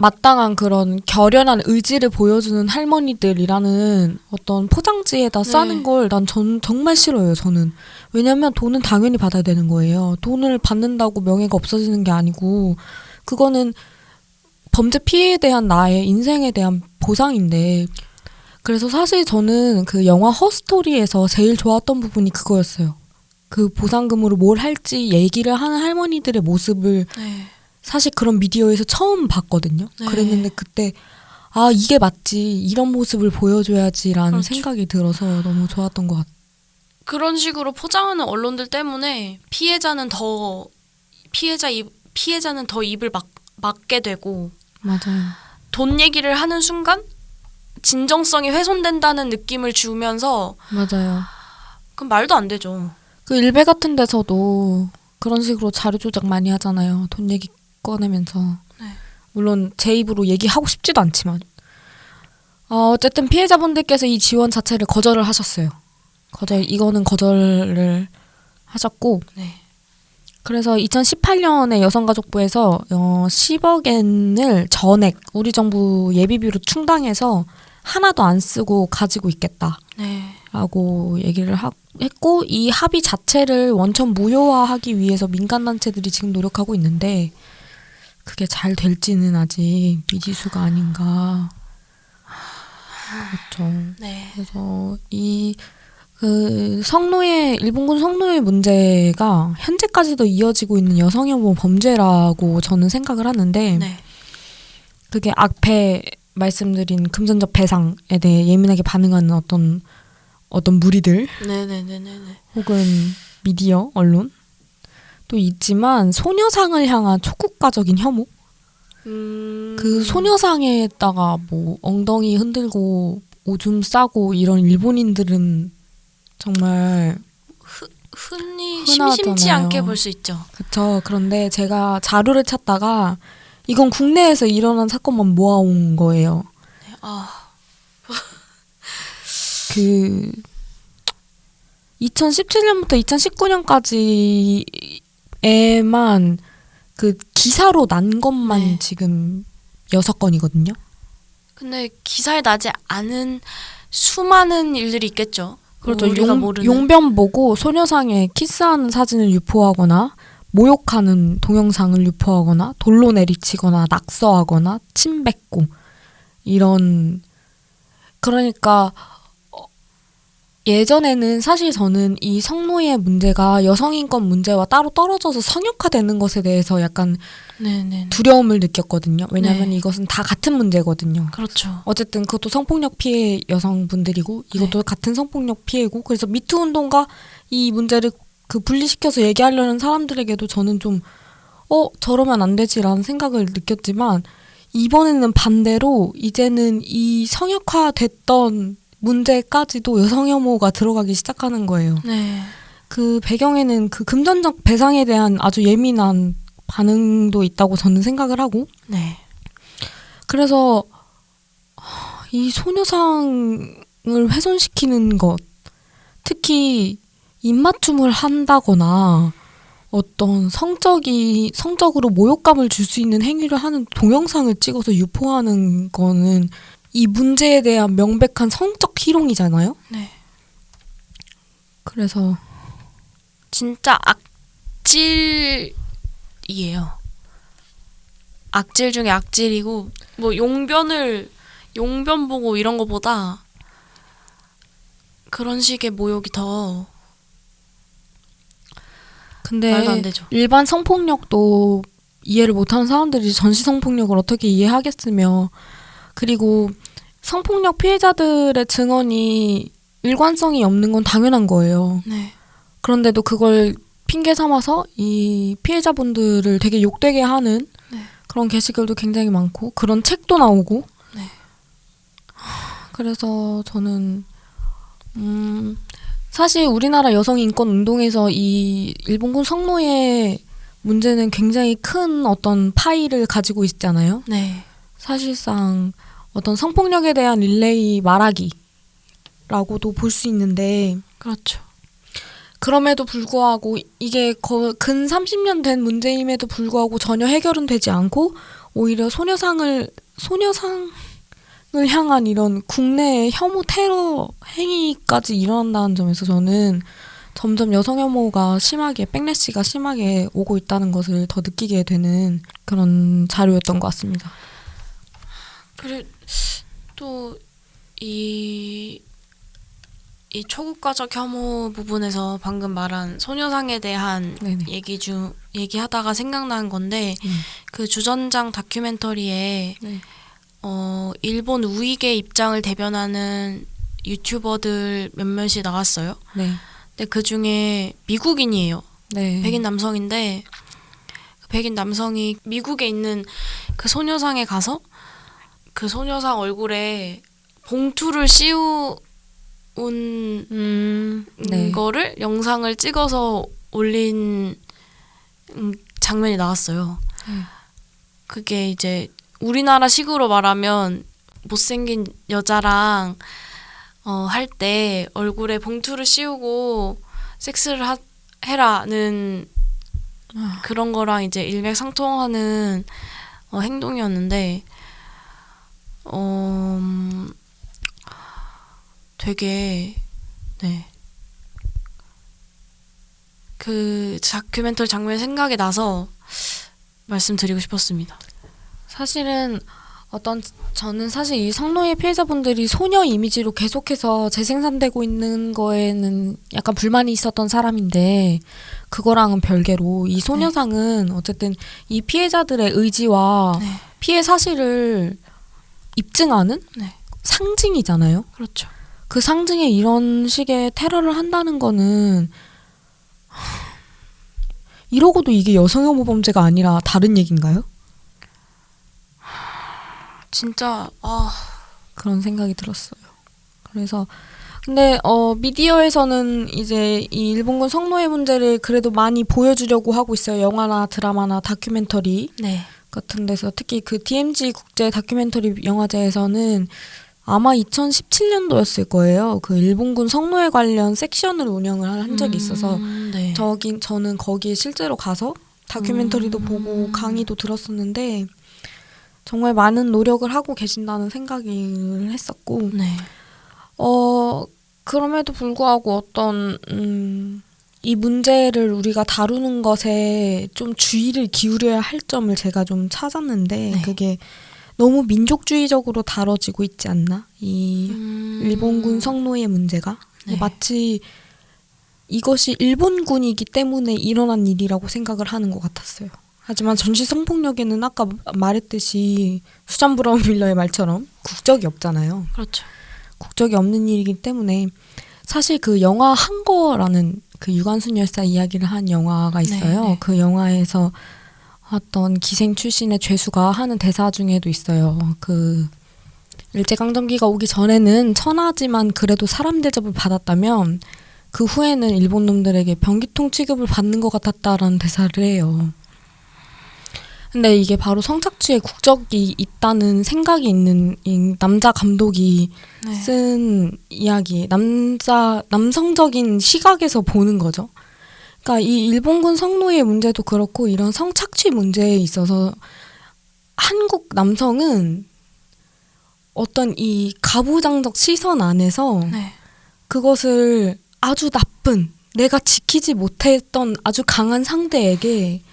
A: 마땅한 그런 결연한 의지를 보여주는 할머니들이라는 어떤 포장지에다
B: 네.
A: 싸는 걸난전 정말 싫어요. 저는 왜냐면 돈은 당연히 받아야 되는 거예요. 돈을 받는다고 명예가 없어지는 게 아니고 그거는 범죄 피해에 대한 나의 인생에 대한 보상인데 그래서 사실 저는 그 영화 허스토리에서 제일 좋았던 부분이 그거였어요. 그 보상금으로 뭘 할지 얘기를 하는 할머니들의 모습을
B: 네.
A: 사실 그런 미디어에서 처음 봤거든요.
B: 네.
A: 그랬는데 그때 아 이게 맞지 이런 모습을 보여줘야지라는
B: 그렇죠.
A: 생각이 들어서 너무 좋았던 것 같아요.
B: 그런 식으로 포장하는 언론들 때문에 피해자는 더 피해자 입 피해자는 더 입을 막 막게 되고
A: 맞아요.
B: 돈 얘기를 하는 순간 진정성이 훼손된다는 느낌을 주면서
A: 맞아요.
B: 그럼 말도 안 되죠.
A: 그 일베 같은 데서도 그런 식으로 자료 조작 많이 하잖아요. 돈 얘기 꺼내면서.
B: 네.
A: 물론 제 입으로 얘기하고 싶지도 않지만. 어, 어쨌든 피해자분들께서 이 지원 자체를 거절을 하셨어요. 거절 이거는 거절을 하셨고
B: 네.
A: 그래서 2018년에 여성가족부에서 어, 10억 엔을 전액 우리 정부 예비비로 충당해서 하나도 안 쓰고 가지고 있겠다.
B: 네.
A: 라고 얘기를 하, 했고 이 합의 자체를 원천 무효화하기 위해서 민간 단체들이 지금 노력하고 있는데 그게 잘 될지는 아직 미지수가 아닌가. 그렇죠.
B: 네.
A: 그래서 이 그 성노예 일본군 성노예 문제가 현재까지도 이어지고 있는 여성혐오 범죄라고 저는 생각을 하는데
B: 네.
A: 그게 앞에 말씀드린 금전적 배상에 대해 예민하게 반응하는 어떤 어떤 무리들
B: 네, 네, 네, 네, 네.
A: 혹은 미디어 언론 또 있지만 소녀상을 향한 초국가적인 혐오
B: 음.
A: 그 소녀상에다가 뭐 엉덩이 흔들고 오줌 싸고 이런 일본인들은 정말
B: 흔히
A: 흔하잖아요.
B: 심심치 않게 볼 수 있죠.
A: 그쵸 그런데 제가 자료를 찾다가 이건 국내에서 일어난 사건만 모아온 거예요
B: 네. 아, <laughs>
A: 그 2017년부터 2019년까지 에만 그 기사로 난 것만
B: 네.
A: 지금 여섯 건이거든요.
B: 근데 기사에 나지 않은 수많은 일들이 있겠죠.
A: 그렇죠.
B: 우리가
A: 용,
B: 모르는.
A: 용변 보고 소녀상에 키스하는 사진을 유포하거나 모욕하는 동영상을 유포하거나 돌로 내리치거나 낙서하거나 침 뱉고 이런 그러니까 어, 예전에는 사실 저는 이 성노예 문제가 여성 인권 문제와 따로 떨어져서 성역화되는 것에 대해서 약간
B: 네, 네. 네.
A: 두려움을 느꼈거든요. 왜냐하면
B: 네.
A: 이것은 다 같은 문제거든요.
B: 그렇죠.
A: 어쨌든 그것도 성폭력 피해 여성분들이고 이것도 같은 성폭력 피해고 그래서 미투 운동과 이 문제를 그 분리시켜서 얘기하려는 사람들에게도 저는 좀 어, 저러면 안 되지라는 생각을 느꼈지만 이번에는 반대로 이제는 이 성역화됐던 문제까지도 여성 혐오가 들어가기 시작하는 거예요.
B: 네.
A: 그 배경에는 그 금전적 배상에 대한 아주 예민한 반응도 있다고 저는 생각을 하고
B: 네.
A: 그래서 하, 이 소녀상을 훼손시키는 것, 특히 입맞춤을 한다거나 어떤 성적이 성적으로 모욕감을 줄 수 있는 행위를 하는 동영상을 찍어서 유포하는 거는 이 문제에 대한 명백한 성적 희롱이잖아요.
B: 네.
A: 그래서
B: 진짜 악질이에요. 악질 중에 악질이고 뭐 용변을 용변 보고 이런 거보다 그런 식의 모욕이 더
A: 근데
B: 말도 안 되죠.
A: 일반 성폭력도 이해를 못하는 사람들이 전시 성폭력을 어떻게 이해하겠으며 그리고 성폭력 피해자들의 증언이 일관성이 없는 건 당연한 거예요.
B: 네.
A: 그런데도 그걸 핑계 삼아서 이 피해자분들을 되게 욕되게 하는
B: 네.
A: 그런 게시글도 굉장히 많고 그런 책도 나오고
B: 네.
A: 그래서 저는 음 사실 우리나라 여성 인권 운동에서 이 일본군 성노예 문제는 굉장히 큰 어떤 파이를 가지고 있잖아요.
B: 네.
A: 사실상 어떤 성폭력에 대한 릴레이 말하기라고도 볼 수 있는데
B: 그렇죠.
A: 그럼에도 불구하고 이게 거, 근 30년 된 문제임에도 불구하고 전혀 해결은 되지 않고 오히려 소녀상을 소녀상을 향한 이런 국내 혐오 테러 행위까지 일어난다는 점에서 저는 점점 여성 혐오가 심하게 백래시가 심하게 오고 있다는 것을 더 느끼게 되는 그런 자료였던 것 같습니다.
B: 그리고 또이 이 초국가적 혐오 부분에서 방금 말한 소녀상에 대한
A: 네네.
B: 얘기 중 얘기하다가 생각난 건데
A: 음.
B: 그 주전장 다큐멘터리에
A: 네.
B: 어 일본 우익의 입장을 대변하는 유튜버들 몇몇이 나왔어요.
A: 네.
B: 근데 그 중에 미국인이에요.
A: 네.
B: 백인 남성인데 그 백인 남성이 미국에 있는 그 소녀상에 가서 그 소녀상 얼굴에 봉투를 씌운
A: 음. 네.
B: 거를 영상을 찍어서 올린 음, 장면이 나왔어요.
A: 네.
B: 그게 이제 우리나라 식으로 말하면 못생긴 여자랑 어, 할 때 얼굴에 봉투를 씌우고 섹스를 하, 해라는
A: 아.
B: 그런 거랑 이제 일맥상통하는 어, 행동이었는데 어, 음, 되게 네. 그 다큐멘터리 장면이 생각이 나서 말씀드리고 싶었습니다.
A: 사실은 어떤 저는 사실 이 성노예 피해자분들이 소녀 이미지로 계속해서 재생산되고 있는 거에는 약간 불만이 있었던 사람인데 그거랑은 별개로 이 소녀상은 어쨌든 이 피해자들의 의지와
B: 네.
A: 피해 사실을 입증하는
B: 네.
A: 상징이잖아요.
B: 그렇죠.
A: 그 상징에 이런 식의 테러를 한다는 거는 이러고도 이게 여성혐오 범죄가 아니라 다른 얘기인가요?
B: 진짜 아
A: 그런 생각이 들었어요. 그래서 근데 어 미디어에서는 이제 이 일본군 성노예 문제를 그래도 많이 보여주려고 하고 있어요. 영화나 드라마나 다큐멘터리
B: 네.
A: 같은 데서 특히 그 DMZ 국제 다큐멘터리 영화제에서는 아마 2017년도였을 거예요. 그 일본군 성노예 관련 섹션을 운영을 한 적이 있어서
B: 음, 네.
A: 저긴 저는 거기에 실제로 가서 다큐멘터리도
B: 음.
A: 보고 강의도 들었었는데 정말 많은 노력을 하고 계신다는 생각을 했었고
B: 네.
A: 어 그럼에도 불구하고 어떤 음, 이 문제를 우리가 다루는 것에 좀 주의를 기울여야 할 점을 제가 좀 찾았는데
B: 네.
A: 그게 너무 민족주의적으로 다뤄지고 있지 않나 이
B: 음,
A: 일본군 성노예 문제가
B: 네.
A: 마치 이것이 일본군이기 때문에 일어난 일이라고 생각을 하는 것 같았어요. 하지만 전시 성폭력에는 아까 말했듯이 수잔 브라운 밀러의 말처럼 국적이 없잖아요.
B: 그렇죠.
A: 국적이 없는 일이기 때문에 사실 그 영화 한 거라는 그 유관순 열사 이야기를 한 영화가 있어요.
B: 네, 네.
A: 그 영화에서 어떤 기생 출신의 죄수가 하는 대사 중에도 있어요. 그 일제강점기가 오기 전에는 천하지만 그래도 사람 대접을 받았다면 그 후에는 일본 놈들에게 변기통 취급을 받는 것 같았다라는 대사를 해요. 근데 이게 바로 성착취에 국적이 있다는 생각이 있는 이 남자 감독이
B: 네.
A: 쓴 이야기, 남자 남성적인 시각에서 보는 거죠. 그러니까 이 일본군 성노예 문제도 그렇고 이런 성착취 문제에 있어서 한국 남성은 어떤 이 가부장적 시선 안에서
B: 네.
A: 그것을 아주 나쁜 내가 지키지 못했던 아주 강한 상대에게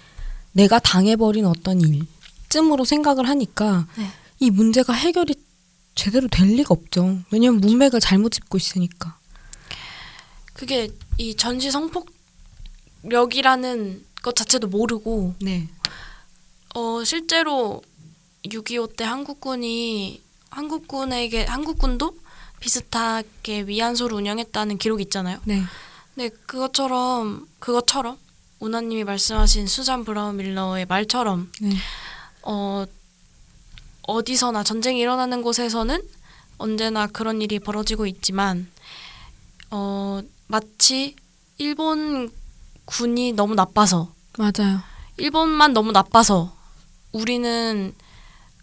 A: 내가 당해버린 어떤 일쯤으로 생각을 하니까
B: 네.
A: 이 문제가 해결이 제대로 될 리가 없죠. 왜냐면 문맥을 잘못 짚고 있으니까.
B: 그게 이 전시 성폭력이라는 것 자체도 모르고
A: 네.
B: 어 실제로 6.25 때 한국군이 한국군에게 한국군도 비슷하게 위안소를 운영했다는 기록이 있잖아요.
A: 네.
B: 네, 그것처럼 그것처럼 우나님이 말씀하신 수잔 브라운 밀러의 말처럼
A: 네.
B: 어 어디서나 전쟁이 일어나는 곳에서는 언제나 그런 일이 벌어지고 있지만 어 마치 일본 군이 너무 나빠서
A: 맞아요.
B: 일본만 너무 나빠서 우리는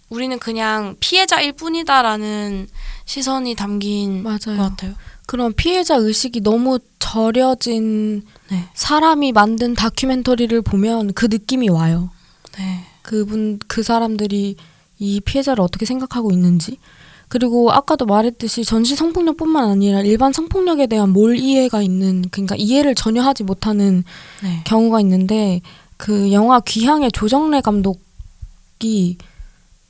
B: 우리는 그냥 피해자일 뿐이다라는 시선이 담긴
A: 맞아요.
B: 것 같아요.
A: 그런 피해자 의식이 너무 절여진
B: 네,
A: 사람이 만든 다큐멘터리를 보면 그 느낌이 와요.
B: 네,
A: 그분 그 사람들이 이 피해자를 어떻게 생각하고 있는지. 그리고 아까도 말했듯이 전시 성폭력뿐만 아니라 일반 성폭력에 대한 몰 이해가 있는 그러니까 이해를 전혀 하지 못하는
B: 네,
A: 경우가 있는데 그 영화 귀향의 조정래 감독이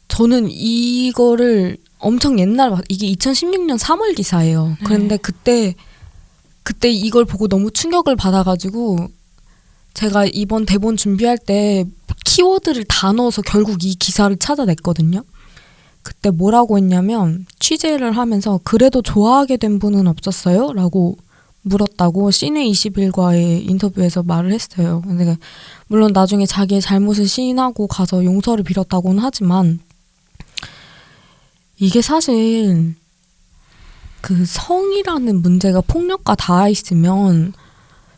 A: 저는 이거를 엄청 옛날 봤- 이게 2016년 3월 기사예요.
B: 네.
A: 그런데 그때 그때 이걸 보고 너무 충격을 받아가지고 제가 이번 대본 준비할 때 키워드를 다 넣어서 결국 이 기사를 찾아냈거든요. 그때 뭐라고 했냐면 취재를 하면서 그래도 좋아하게 된 분은 없었어요? 라고 물었다고 시내 21과의 인터뷰에서 말을 했어요. 근데 물론 나중에 자기의 잘못을 시인하고 가서 용서를 빌었다고는 하지만 이게 사실 그 성이라는 문제가 폭력과 닿아 있으면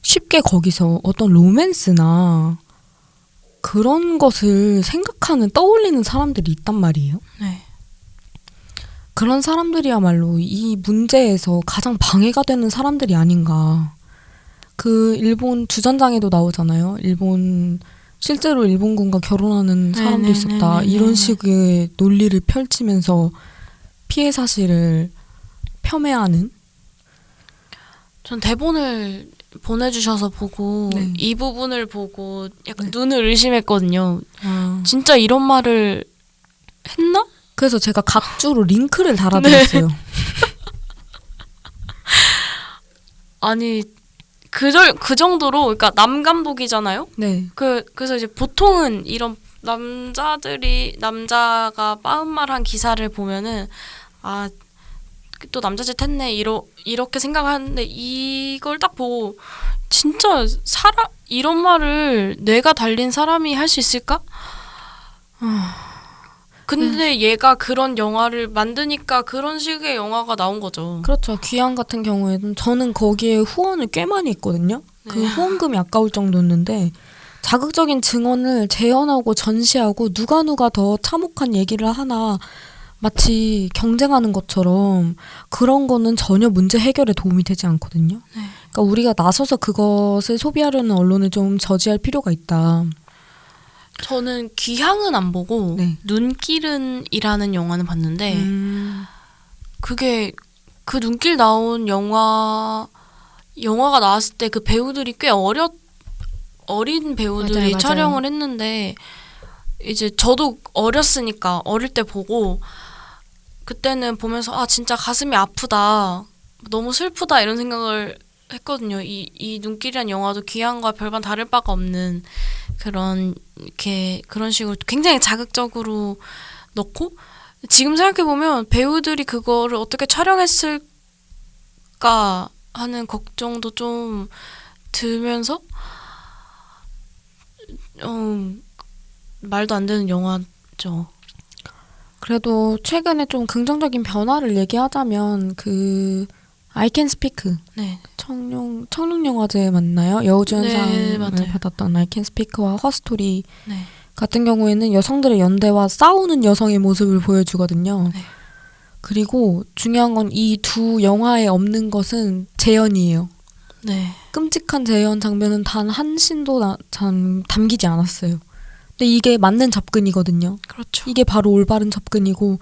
A: 쉽게 거기서 어떤 로맨스나 그런 것을 생각하는 떠올리는 사람들이 있단 말이에요.
B: 네,
A: 그런 사람들이야말로 이 문제에서 가장 방해가 되는 사람들이 아닌가. 그 일본 주전장에도 나오잖아요. 일본 실제로 일본군과 결혼하는 사람도
B: 네네네네네.
A: 있었다. 이런 식의 논리를 펼치면서 피해 사실을 폄훼하는
B: 전 대본을 보내주셔서 보고
A: 네.
B: 이 부분을 보고 약간
A: 네.
B: 눈을 의심했거든요. 진짜 이런 말을 했나?
A: 그래서 제가 각주로 링크를 달아드렸어요. <laughs>
B: 아니 그절 그 정도로 그러니까 남 감독이잖아요.
A: 네.
B: 그 그래서 이제 보통은 이런 남자들이 남자가 빠음말한 기사를 보면은 아 또 남자짓 했네 이러 이렇게 생각하는데 이걸 딱 보고 진짜 사람 이런 말을 뇌가 달린 사람이 할 수 있을까? 근데 얘가 그런 영화를 만드니까 그런 식의 영화가 나온 거죠.
A: 그렇죠. 귀향 같은 경우에는 저는 거기에 후원을 꽤 많이 했거든요. 그
B: 네.
A: 후원금이 아까울 정도였는데 자극적인 증언을 재현하고 전시하고 누가 누가 더 참혹한 얘기를 하나 마치 경쟁하는 것처럼 그런 거는 전혀 문제 해결에 도움이 되지 않거든요.
B: 네.
A: 그러니까 우리가 나서서 그것을 소비하려는 언론을 좀 저지할 필요가 있다.
B: 저는 귀향은 안 보고
A: 네.
B: 눈길은이라는 영화는 봤는데
A: 음,
B: 그게 그 눈길 나온 영화 영화가 나왔을 때 그 배우들이 꽤 어렸 어린 배우들이
A: 맞아요, 맞아요.
B: 촬영을 했는데 이제 저도 어렸으니까 어릴 때 보고 그때는 보면서 아 진짜 가슴이 아프다 너무 슬프다 이런 생각을 했거든요. 이, 이 눈길이란 영화도 귀향과 별반 다를 바가 없는 그런 이렇게 그런 식으로 굉장히 자극적으로 넣고 지금 생각해 보면 배우들이 그거를 어떻게 촬영했을까 하는 걱정도 좀 들면서 어, 말도 안 되는 영화죠.
A: 그래도 최근에 좀 긍정적인 변화를 얘기하자면 그 I Can Speak
B: 네.
A: 청룡 청룡 영화제 맞나요? 여우주연상을
B: 네.
A: 받았던 I Can Speak와 허스토리
B: 네.
A: 같은 경우에는 여성들의 연대와 싸우는 여성의 모습을 보여주거든요.
B: 네.
A: 그리고 중요한 건 이 두 영화에 없는 것은 재현이에요.
B: 네.
A: 끔찍한 재현 장면은 단 한 신도 나, 참 담기지 않았어요. 근데 이게 맞는 접근이거든요.
B: 그렇죠.
A: 이게 바로 올바른 접근이고,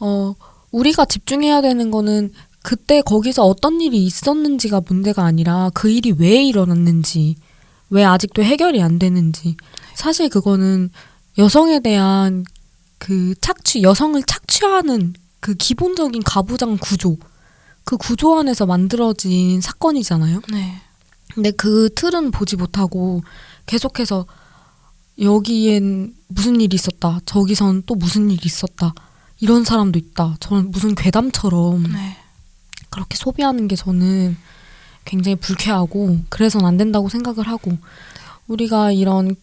A: 어, 우리가 집중해야 되는 거는 그때 거기서 어떤 일이 있었는지가 문제가 아니라 그 일이 왜 일어났는지, 왜 아직도 해결이 안 되는지. 사실 그거는 여성에 대한 그 착취, 여성을 착취하는 그 기본적인 가부장 구조, 그 구조 안에서 만들어진 사건이잖아요.
B: 네.
A: 근데 그 틀은 보지 못하고 계속해서 여기엔 무슨 일이 있었다. 저기선 또 무슨 일이 있었다. 이런 사람도 있다. 저는 무슨 괴담처럼
B: 네.
A: 그렇게 소비하는 게 저는 굉장히 불쾌하고 그래서는 안 된다고 생각을 하고 우리가 이런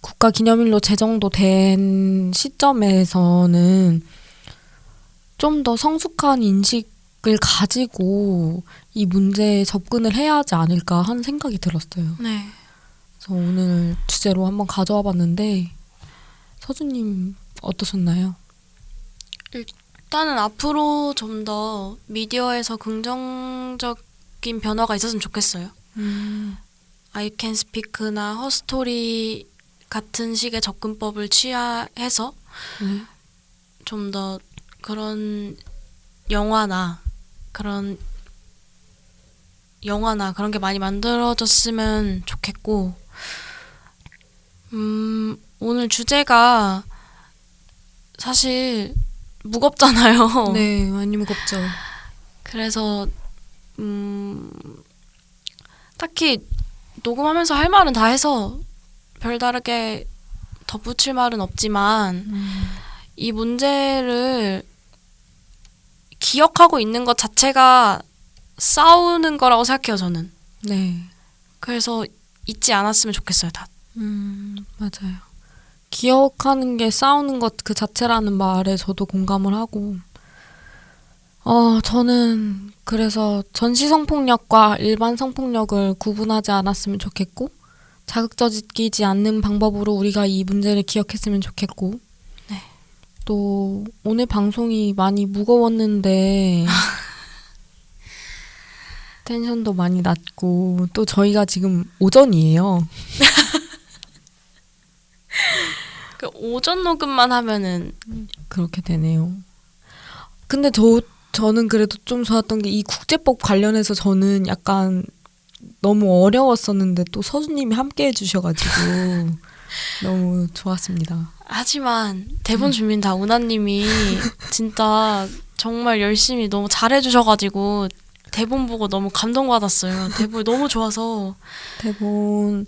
A: 국가 기념일로 제정도 된 시점에서는 좀 더 성숙한 인식을 가지고 이 문제에 접근을 해야 하지 않을까 하는 생각이 들었어요.
B: 네.
A: 그래서 오늘 주제로 한번 가져와 봤는데 서주님 어떠셨나요?
B: 일단은 앞으로 좀 더 미디어에서 긍정적인 변화가 있었으면 좋겠어요. I Can Speak나 허스토리 같은 식의 접근법을 취하해서
A: 네.
B: 좀더 그런 영화나 그런 영화나 그런 게 많이 만들어졌으면 좋겠고 음 오늘 주제가 사실 무겁잖아요.
A: 네, 많이 무겁죠.
B: 그래서 음 딱히 녹음하면서 할 말은 다 해서 별다르게 덧붙일 말은 없지만 이 문제를 기억하고 있는 것 자체가 싸우는 거라고 생각해요, 저는.
A: 네.
B: 그래서 잊지 않았으면 좋겠어요, 다.
A: 음, 맞아요. 기억하는 게 싸우는 것 그 자체라는 말에 저도 공감을 하고, 어, 저는 그래서 전시 성폭력과 일반 성폭력을 구분하지 않았으면 좋겠고, 자극적이지 않는 방법으로 우리가 이 문제를 기억했으면 좋겠고,
B: 네.
A: 또 오늘 방송이 많이 무거웠는데 <laughs> 텐션도 많이 낮고 또 저희가 지금 오전이에요. <laughs>
B: 그 오전 녹음만 하면은
A: 그렇게 되네요. 근데 저 저는 그래도 좀 좋았던 게 이 국제법 관련해서 저는 약간 너무 어려웠었는데 또 서수님이 함께 해주셔가지고 <laughs> 너무 좋았습니다.
B: 하지만 대본 준비는 다 우나님이 진짜 정말 열심히 너무 잘해주셔가지고 대본 보고 너무 감동받았어요. 대본 너무 좋아서
A: 대본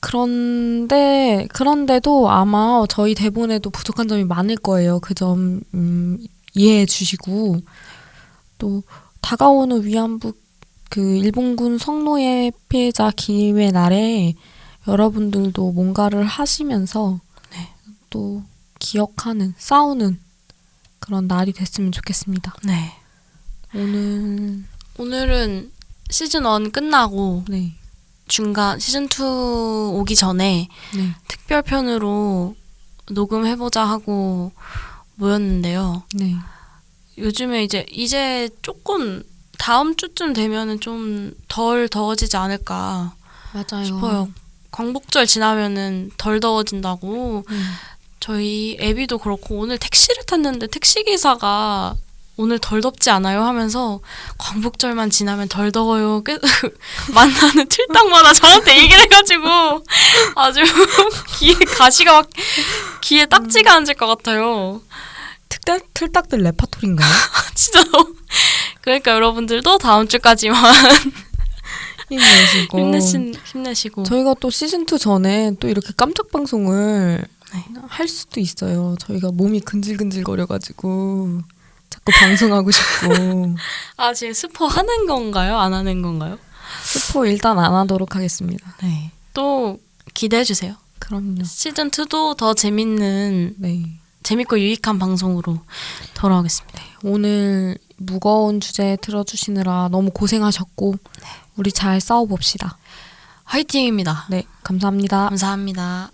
A: 그런데 그런데도 아마 저희 대본에도 부족한 점이 많을 거예요. 그점 음, 이해해 주시고 또 다가오는 위안부 그 일본군 성노예 피해자 기림의 날에 여러분들도 뭔가를 하시면서
B: 네.
A: 또 기억하는 싸우는 그런 날이 됐으면 좋겠습니다.
B: 네
A: 오늘
B: 오늘은 시즌 1 끝나고
A: 네
B: 중간 시즌 2 오기 전에
A: 네,
B: 특별편으로 녹음해 보자 하고 모였는데요.
A: 네.
B: 요즘에 이제 이제 조금 다음 주쯤 되면은 좀 덜 더워지지 않을까
A: 맞아요.
B: 싶어요. 광복절 지나면은 덜 더워진다고
A: 음.
B: 저희 애비도 그렇고 오늘 택시를 탔는데 택시 기사가 오늘 덜 덥지 않아요 하면서 광복절만 지나면 덜 더워요. 계속 <laughs> 만나는 틀딱마다 저한테 얘기를 해가지고 아주 <laughs> 귀에 가시가 막 귀에 딱지가 앉을 것 같아요.
A: 특별 틀딱들 레파토리인가요? <laughs>
B: 진짜 너무 그러니까 여러분들도 다음 주까지만
A: 힘내시고
B: 힘내신 힘내시고
A: 저희가 또 시즌 2 전에 또 이렇게 깜짝 방송을
B: 네.
A: 할 수도 있어요. 저희가 몸이 근질근질 거려가지고 자꾸 방송하고 싶고 <laughs>
B: 아 지금 스포 하는 건가요? 안 하는 건가요?
A: 스포 일단 안 하도록 하겠습니다.
B: 네. 또 기대해 주세요.
A: 그럼요.
B: 시즌 2도 더 재밌는
A: 네.
B: 재밌고 유익한 방송으로 돌아오겠습니다.
A: 오늘 무거운 주제 들어주시느라 너무 고생하셨고 우리 잘 싸워봅시다.
B: 화이팅입니다.
A: 네, 감사합니다.
B: 감사합니다.